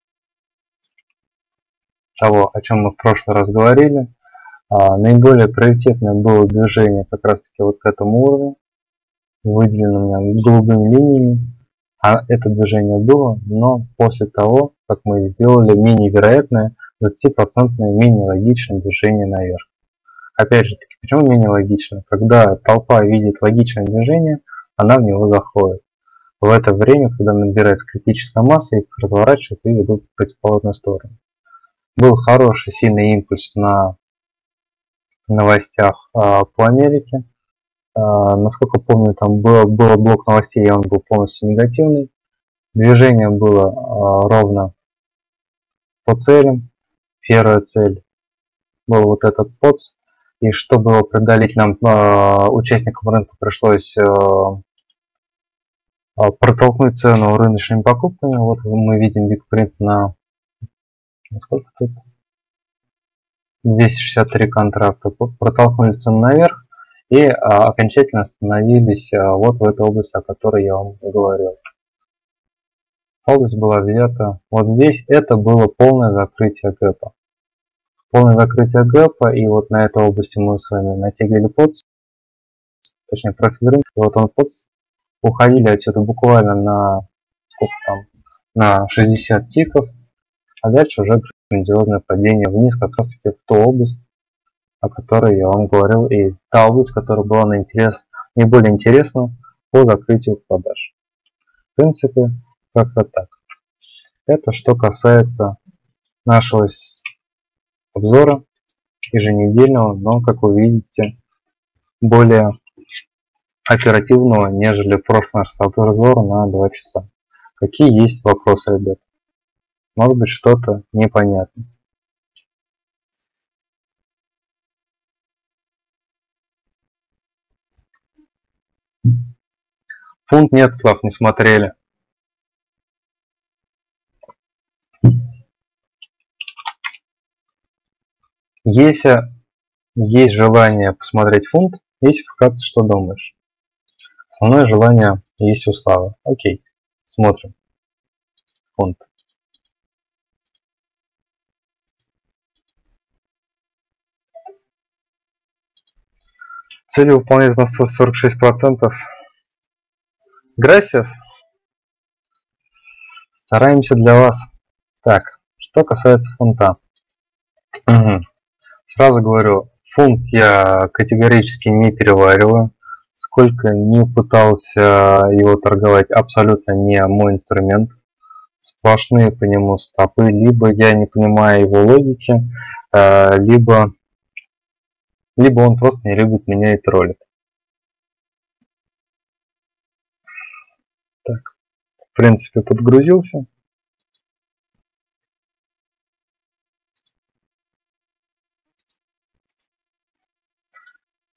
того, о чем мы в прошлый раз говорили, а, наиболее приоритетное было движение как раз таки вот к этому уровню, меня голубыми линиями. А это движение было, но после того, как мы сделали менее вероятное, 20% менее логичное движение наверх. Опять же таки, почему менее логично? Когда толпа видит логичное движение, она в него заходит. В это время, когда набирается критическая масса, их разворачивают и ведут в противоположную сторону. Был хороший сильный импульс на новостях а, по Америке. А, насколько помню, там было, было блок новостей, и он был полностью негативный. Движение было а, ровно по целям. Первая цель был вот этот подс. И чтобы преодолеть, нам а, участникам рынка пришлось протолкнуть цену рыночными покупками. Вот мы видим бигпринт на сколько тут 263 контракта. Протолкнули цену наверх и а, окончательно остановились а, вот в этой области, о которой я вам говорил. Область была взята вот здесь. Это было полное закрытие гэпа. Полное закрытие гэпа, и вот на этой области мы с вами натягивали подс, точнее профиль рынка, вот он подс. Уходили отсюда буквально на сколько там, на 60 тиков, а дальше уже грандиозное падение вниз, как раз таки в ту область, о которой я вам говорил, и та область, которая была на интерес, наиболее интересна по закрытию продаж. принципе, как-то так. Это что касается нашего обзора еженедельного, но, как вы видите, более оперативного, нежели прошлый наш обзор на 2 часа. Какие есть вопросы, ребят? Может быть что-то непонятно. Фунт нет, Слав, не смотрели. Если есть желание посмотреть фунт, если вкратце, что думаешь? Основное желание есть у Славы. Окей, смотрим. Фунт. Цели выполнять на 46%. Gracias. Стараемся для вас. Так, что касается фунта. Угу. Сразу говорю, фунт я категорически не перевариваю. Сколько не пытался его торговать, абсолютно не мой инструмент. Сплошные по нему стопы. Либо я не понимаю его логики, э, либо, либо он просто не любит меня и. Так, в принципе, подгрузился.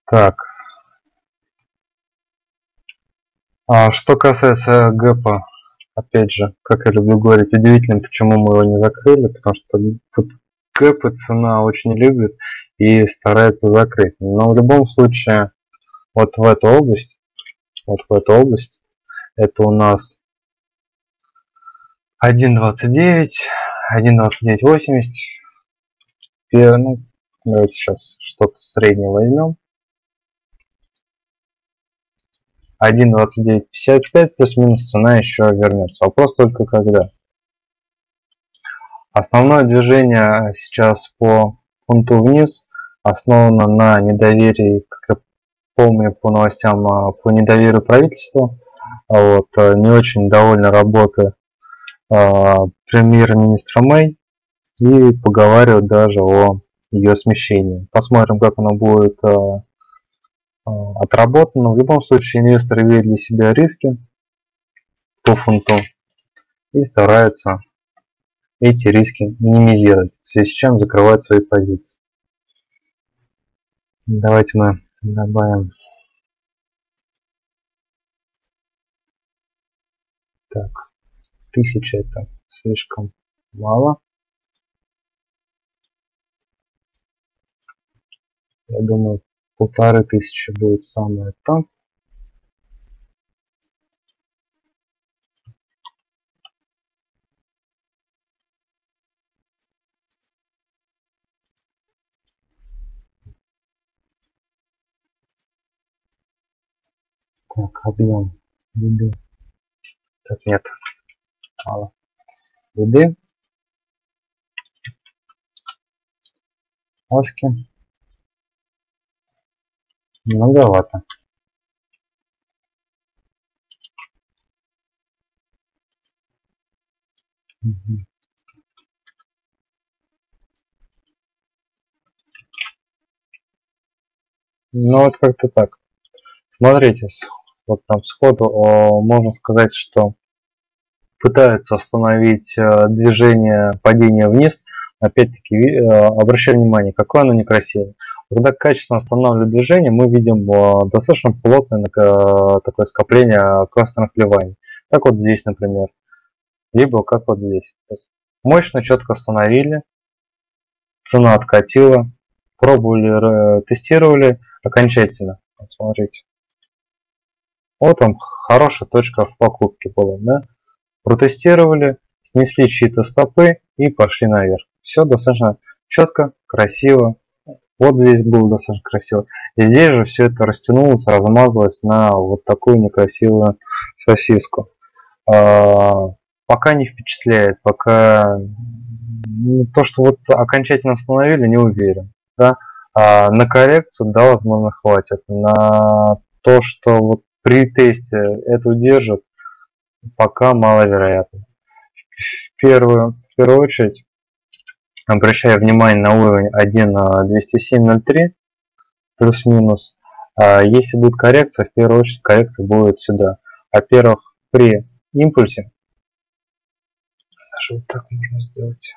Так. А что касается гэпа, опять же, как я люблю говорить, удивительно, почему мы его не закрыли, потому что вот гэпы цена очень любит и старается закрыть. Но в любом случае, вот в эту область, вот в эту область, это у нас 1.29, 1.29.80. Ну, давайте сейчас что-то среднее возьмем. 1.2955 плюс-минус цена еще вернется. Вопрос только когда. Основное движение сейчас по фунту вниз основано на недоверии, как я помню по новостям, а, по недоверию правительства. Вот, э, не очень довольна работой а, премьер-министра Мэй и поговаривают даже о ее смещении. Посмотрим, как оно будет а, отработано. В любом случае инвесторы видят для себя риски по фунту и стараются эти риски минимизировать, в связи с чем закрывать свои позиции. Давайте мы добавим так, тысяча это слишком мало. Я думаю, полторы тысячи будет самое то. Так, объем Так, нет, мало. Еды. Аски. Многовато. Ну вот как-то так. Смотрите, вот там сходу можно сказать, что пытаются остановить э, движение падения вниз. Опять-таки, э, обращаю внимание, какое оно некрасивое. Когда качественно останавливают движение, мы видим э, достаточно плотное такое скопление красных ливаний. Как вот здесь, например. Либо как вот здесь. мощно, четко остановили. Цена откатила. Пробовали, тестировали окончательно. Вот смотрите. Вот там хорошая точка в покупке была. Да? Протестировали, снесли чьи-то стопы и пошли наверх. Все достаточно четко, красиво, вот здесь было достаточно красиво. И здесь же все это растянулось, размазалось на вот такую некрасивую сосиску. А, пока не впечатляет, пока то, что вот окончательно остановили, не уверен. Да? А на коррекцию, да, возможно, хватит. На то, что вот при тесте это удержит, пока маловероятно. В первую, в первую очередь обращаю внимание на уровень 1.207.03 плюс-минус. А если будет коррекция, в первую очередь коррекция будет сюда. Во-первых, при импульсе, даже вот так можно сделать.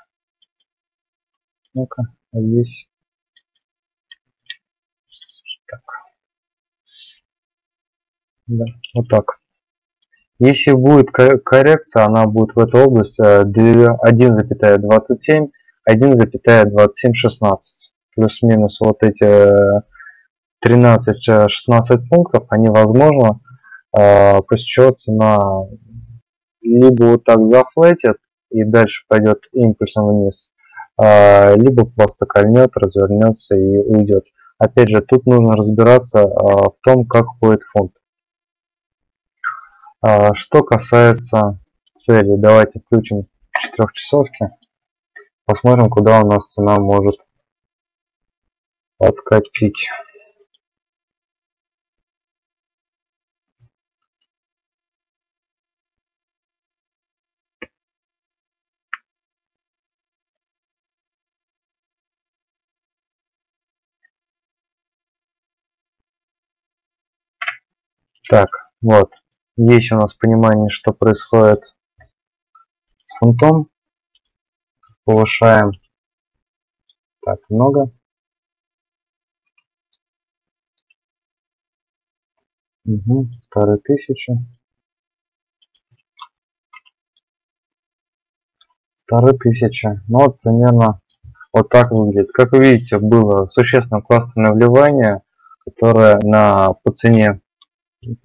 Ну-ка, а здесь так. Да, вот так. Если будет коррекция, она будет в этой области 1,27, 1,2716. Плюс-минус вот эти 13-16 пунктов, они возможно э, после чего цена либо вот так зафлетит и дальше пойдет импульсом вниз, э, либо просто кольнет, развернется и уйдет. Опять же, тут нужно разбираться э, в том, как ходит фунт. А, что касается цели, давайте включим четырехчасовки. Посмотрим, куда у нас цена может откатить. Так, вот. Есть у нас понимание, что происходит с фунтом. Повышаем. Так, много. Угу, вторые тысячи. Вторые тысячи. Ну вот примерно вот так выглядит. Как вы видите, было существенно классное вливание, которое на по цене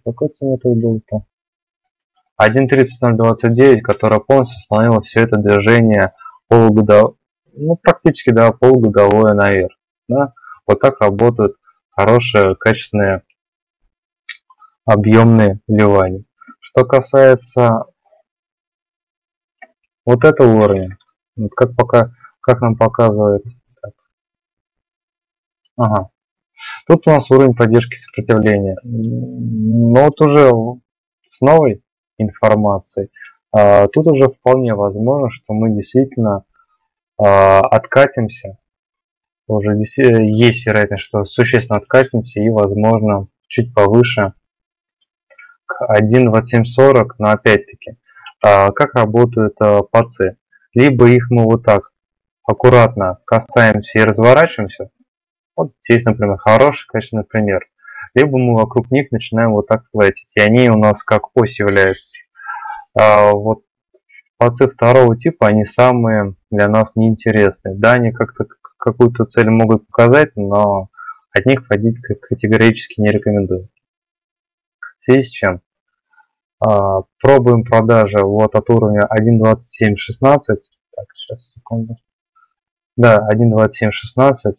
какой цене это был-то? 1.30029, которая полностью остановила все это движение полугодовое, ну практически да, полугодовое наверх. Да? Вот так работают хорошие, качественные, объемные вливания. Что касается вот этого уровня, вот как пока, как нам показывает, так. ага, Тут у нас уровень поддержки сопротивления. Но вот уже с новой информацией, а, тут уже вполне возможно, что мы действительно а, откатимся. Уже есть вероятность, что существенно откатимся и, возможно, чуть повыше к 1.2740, но опять-таки, а, как работают пацы? Либо их мы вот так аккуратно касаемся и разворачиваемся, вот здесь, например, хороший, качественный пример. Либо мы вокруг них начинаем вот так платить, и они у нас как ось являются. А вот пацы второго типа, они самые для нас неинтересные. Да, они как-то какую-то цель могут показать, но от них ходить категорически не рекомендую. В связи с чем? А, пробуем продажи вот от уровня 1.27.16. Так, сейчас, секунду. Да, 1.27.16.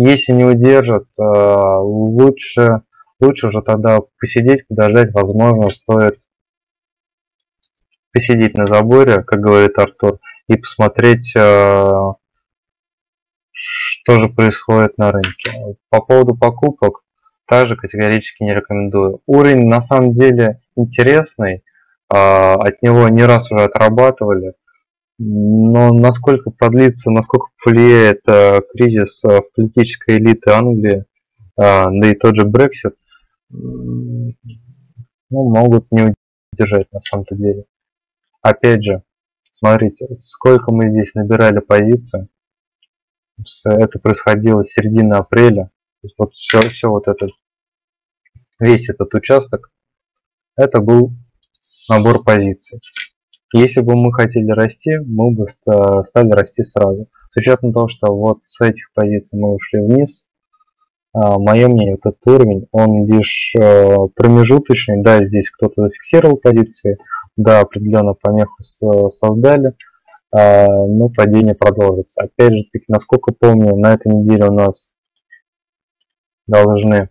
Если не удержат, э, лучше, лучше уже тогда посидеть, подождать. Возможно, стоит посидеть на заборе, как говорит Артур, и посмотреть, э, что же происходит на рынке. По поводу покупок также категорически не рекомендую. Уровень на самом деле интересный, э, от него не раз уже отрабатывали. Но насколько продлится, насколько повлияет э, кризис э, в политической элиты Англии, э, да и тот же Brexit, ну, могут не удержать на самом-то деле. Опять же, смотрите, сколько мы здесь набирали позицию. Это происходило с середины апреля. вот все, все вот этот, весь этот участок, это был набор позиций. Если бы мы хотели расти, мы бы стали расти сразу. С учетом того, что вот с этих позиций мы ушли вниз, а, мое мнение, этот уровень, он лишь э, промежуточный. Да, здесь кто-то зафиксировал позиции, да, определенно помеху создали, а, но падение продолжится. Опять же таки, насколько помню, на этой неделе у нас должны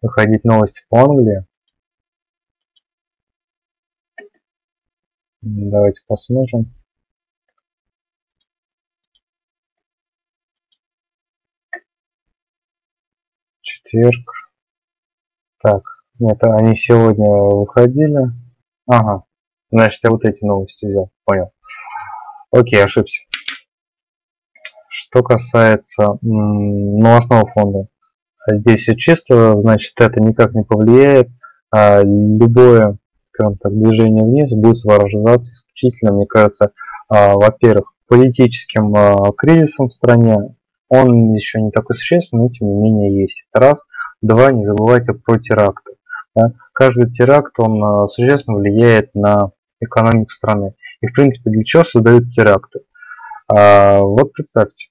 выходить новости по Англии. Давайте посмотрим. Четверг. Так, Нет, они сегодня выходили. Ага. Значит, я вот эти новости взял. Понял. Окей, ошибся. Что касается новостного фонда. Здесь все чисто, значит, это никак не повлияет. А любое, скажем так, движение вниз будет сопровождаться исключительно, мне кажется, а, во-первых, политическим а, кризисом в стране. Он еще не такой существенный, но тем не менее есть. Это раз. Два, не забывайте про теракты. Да? Каждый теракт, он а, существенно влияет на экономику страны. И, в принципе, для чего создают теракты? Вот представьте,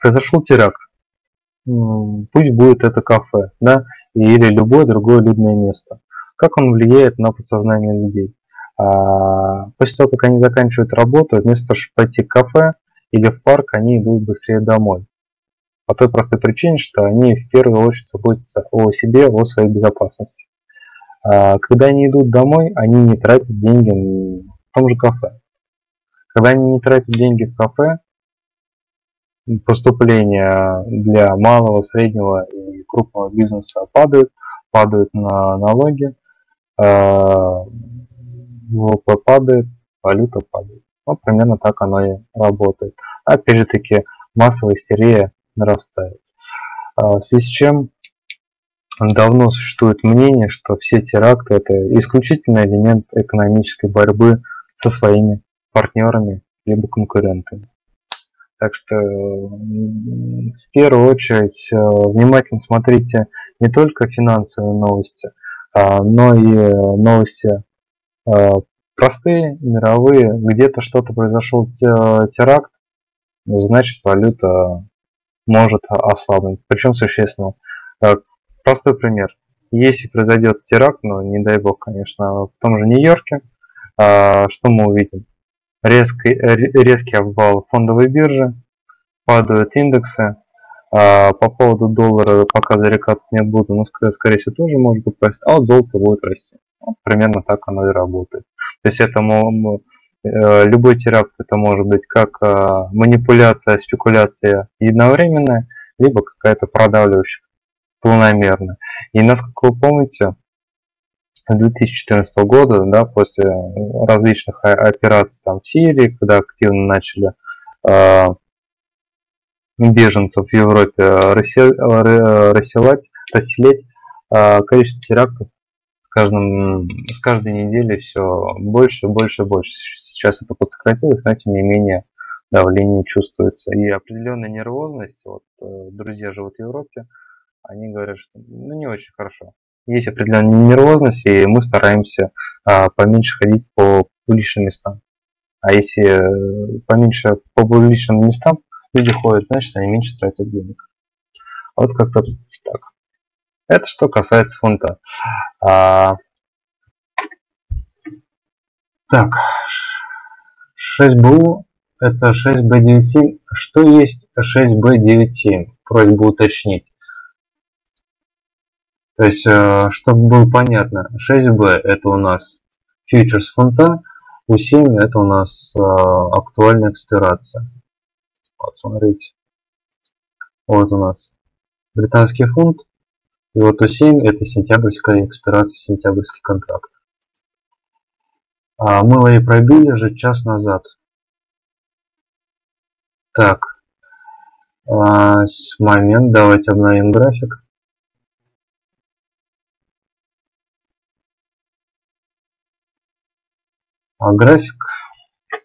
произошел теракт. Пусть будет это кафе, да, или любое другое людное место. Как он влияет на подсознание людей? А, после того, как они заканчивают работу, вместо того, чтобы пойти в кафе или в парк, они идут быстрее домой. По той простой причине, что они в первую очередь заботятся о себе, о своей безопасности. А, когда они идут домой, они не тратят деньги в том же кафе. Когда они не тратят деньги в кафе, поступления для малого, среднего и крупного бизнеса падают, падают на налоги, ВВП падает, валюта падает. Вот примерно так оно и работает. Опять же таки, массовая истерия нарастает. А, в связи с чем давно существует мнение, что все теракты это исключительный элемент экономической борьбы со своими партнерами либо конкурентами. Так что в первую очередь э, внимательно смотрите не только финансовые новости, но и новости э, простые, мировые. Где-то что-то произошел теракт, значит валюта может ослабнуть. Причем существенно. Э, простой пример. Если произойдет теракт, но не дай бог, конечно, в том же Нью-Йорке, а, что мы увидим? Резкий, резкий обвал фондовой биржи, падают индексы. А, по поводу доллара пока зарекаться не буду, но скорее всего тоже может упасть, а вот золото будет расти. Вот примерно так оно и работает. То есть это э, любой теракт это может быть как а, манипуляция, спекуляция единовременная, либо какая-то продавливающая планомерно. И насколько вы помните, 2014 года, да, после различных операций там в Сирии, когда активно начали э, беженцев в Европе расселять, расселять э, количество терактов с, каждым, с каждой недели все больше, больше, больше. Сейчас это подсократилось, но тем не менее давление чувствуется. И определенная нервозность, вот э, друзья живут в Европе, они говорят, что ну, не очень хорошо. Есть определенная нервозность, и мы стараемся а, поменьше ходить по публичным местам. А если э, поменьше по публичным местам люди ходят, значит они меньше тратят денег. Вот как-то так. Это что касается фунта. А, так, 6БУ это 6B97. Что есть 6B97? Просьба уточнить. То есть, э, чтобы было понятно, 6B это у нас фьючерс фунта, U7 это у нас э, актуальная экспирация. Вот, смотрите. Вот у нас британский фунт. И вот U7 это сентябрьская экспирация, сентябрьский контракт. А мы и пробили же час назад. Так. А, момент, давайте обновим график. А график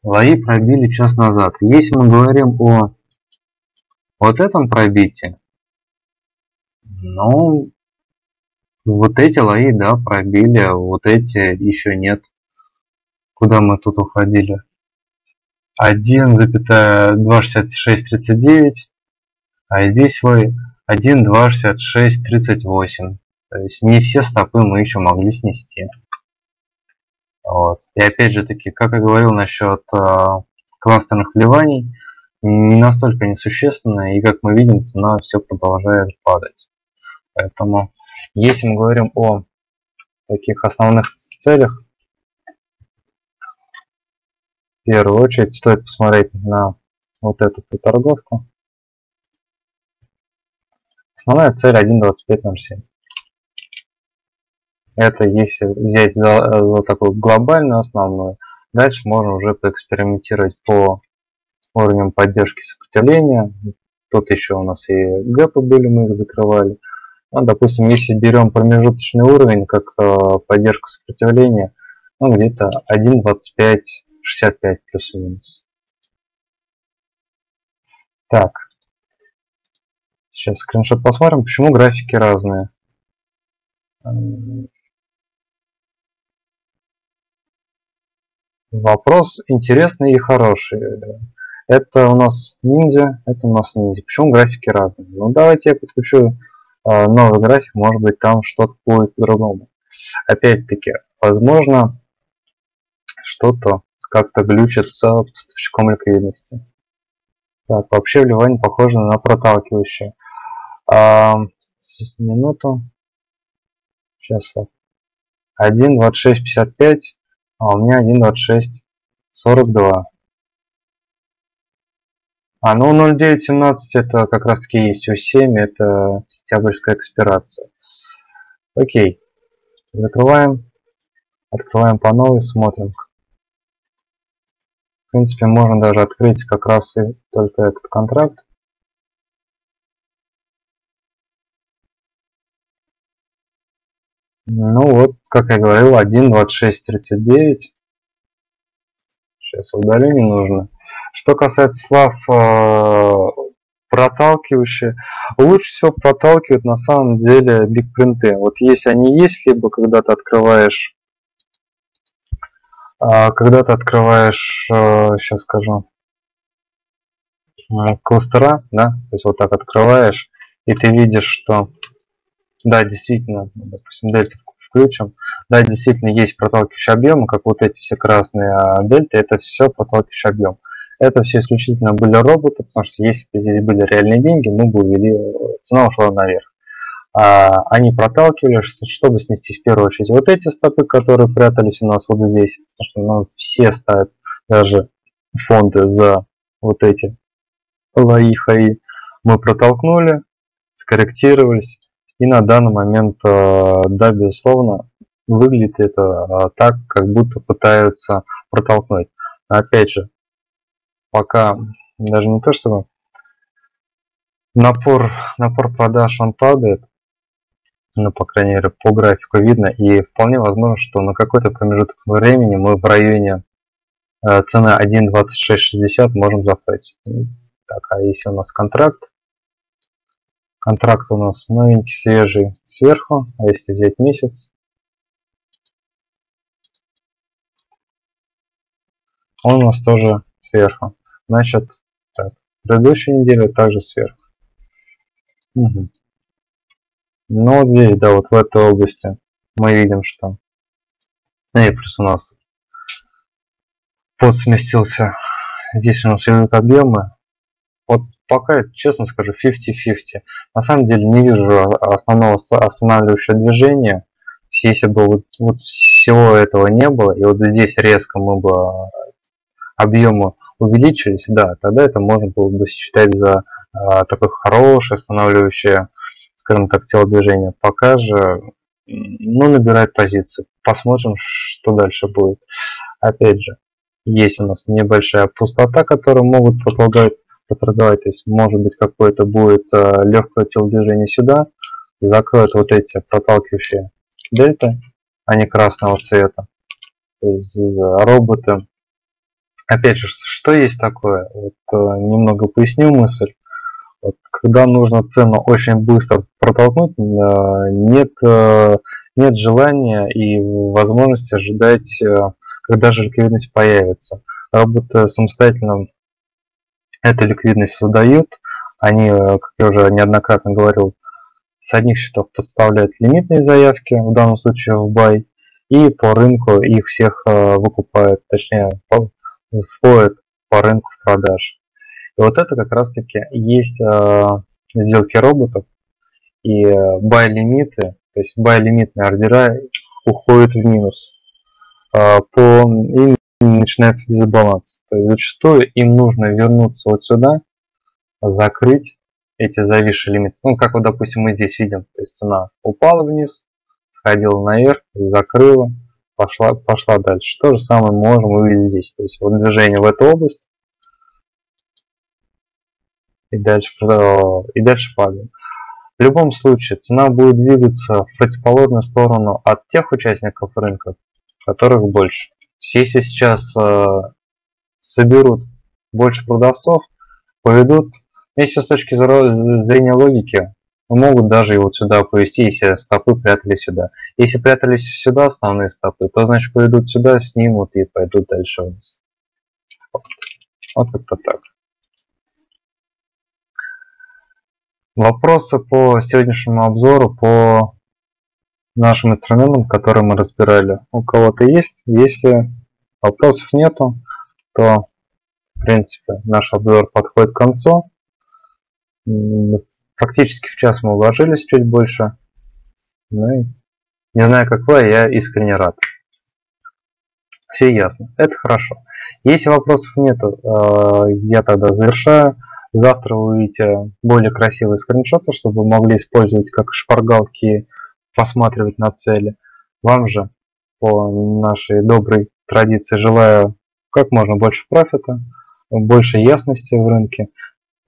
лои пробили час назад. Если мы говорим о вот этом пробитии, ну, вот эти лои, да, пробили, а вот эти еще нет. Куда мы тут уходили? 1,26639, а здесь лой 1,26638. То есть не все стопы мы еще могли снести. Вот. И опять же таки, как я говорил насчет э, кластерных вливаний, не настолько несущественно, и как мы видим, цена все продолжает падать. Поэтому, если мы говорим о таких основных целях, в первую очередь стоит посмотреть на вот эту торговку. Основная цель 1.2507. Это если взять за, за такую глобальную основную. Дальше можно уже поэкспериментировать по уровням поддержки сопротивления. Тут еще у нас и гэпы были, мы их закрывали. Ну, допустим, если берем промежуточный уровень, как э, поддержку сопротивления, ну, где-то 1.25, 65 плюс-минус. Так. Сейчас скриншот посмотрим, почему графики разные. Вопрос интересный и хороший. Это у нас ниндзя, это у нас ниндзя. Почему графики разные? Ну давайте я подключу э, новый график, может быть там что-то будет по-другому. Опять-таки, возможно, что-то как-то глючит с поставщиком ликвидности. Так, вообще вливание похоже на проталкивающее. А, минуту. Сейчас так. 1.26.55, а у меня 1.26.42. А, ну 0.9.17 это как раз таки есть U7, это сентябрьская экспирация. Окей. Закрываем. Открываем по новой, смотрим. В принципе, можно даже открыть как раз и только этот контракт. Ну вот, как я говорил, 1.26.39. Сейчас удалю не нужно. Что касается слав э, проталкивающие, лучше всего проталкивают на самом деле бигпринты. Вот если они есть, либо когда ты открываешь, э, когда ты открываешь, э, сейчас скажу, кластера, да, то есть вот так открываешь, и ты видишь, что да, действительно, допустим, дельта включим. Да, действительно есть проталкивающие объемы, как вот эти все красные а дельты, это все проталкивающий объем. Это все исключительно были роботы, потому что если бы здесь были реальные деньги, мы бы увели, цена ушла наверх. А, они проталкивались, чтобы снести в первую очередь вот эти стопы, которые прятались у нас вот здесь, потому что ну, все ставят даже фонды за вот эти лои Мы протолкнули, скорректировались, и на данный момент, э, да, безусловно, выглядит это э, так, как будто пытаются протолкнуть. Но опять же, пока даже не то, чтобы напор, напор продаж он падает, ну, по крайней мере, по графику видно, и вполне возможно, что на какой-то промежуток времени мы в районе э, цены 1.2660 можем зафлетить. Так, а если у нас контракт, Контракт у нас новенький, свежий сверху, а если взять месяц, он у нас тоже сверху. Значит, так, предыдущей неделе также сверху. Угу. Ну вот здесь, да, вот в этой области мы видим, что ну и плюс у нас под сместился. Здесь у нас идут объемы. Вот пока, честно скажу, 50-50. На самом деле не вижу основного останавливающего движения. Если бы вот, вот всего этого не было, и вот здесь резко мы бы объемы увеличились, да, тогда это можно было бы считать за а, такое хорошее останавливающее, скажем так, телодвижение. Пока же, ну, набирает позицию. Посмотрим, что дальше будет. Опять же, есть у нас небольшая пустота, которую могут продолжать поторговать. То есть может быть какое-то будет э, легкое телодвижение сюда, закроют вот эти проталкивающие дельты, не красного цвета. То есть роботы. Опять же, что есть такое? Вот, э, немного поясню мысль. Вот, когда нужно цену очень быстро протолкнуть, э, нет, нет желания и возможности ожидать, когда же появится. Роботы самостоятельно эту ликвидность создают. Они, э, как я уже неоднократно говорил, с одних счетов подставляют лимитные заявки, в данном случае в бай, и по рынку их всех э, выкупают, точнее, входят по рынку в продаж. И вот это как раз таки есть э, сделки роботов и бай лимиты, то есть бай лимитные ордера уходят в минус. По, начинается дисбаланс. То есть зачастую им нужно вернуться вот сюда, закрыть эти зависшие лимиты. Ну, как вот, допустим, мы здесь видим, то есть цена упала вниз, сходила наверх, закрыла, пошла, пошла дальше. То же самое можем увидеть здесь. То есть вот движение в эту область и дальше, и дальше падаем. В любом случае цена будет двигаться в противоположную сторону от тех участников рынка, которых больше. Если сейчас э, соберут больше продавцов, поведут, если с точки зрения логики, могут даже и вот сюда повести, если стопы прятали сюда. Если прятались сюда основные стопы, то значит поведут сюда, снимут и пойдут дальше вниз. Вот, вот как-то так. Вопросы по сегодняшнему обзору, по нашим инструментам, которые мы разбирали, у кого-то есть? Если вопросов нету, то, в принципе, наш обзор подходит к концу. Фактически в час мы уложились чуть больше. Ну и не знаю, как вы, я искренне рад. Все ясно. Это хорошо. Если вопросов нету, э, я тогда завершаю. Завтра вы увидите более красивые скриншоты, чтобы вы могли использовать как шпаргалки, посматривать на цели. Вам же по нашей доброй традиции желаю как можно больше профита, больше ясности в рынке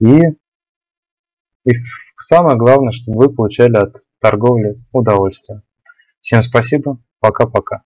и, и самое главное, чтобы вы получали от торговли удовольствие. Всем спасибо, пока-пока.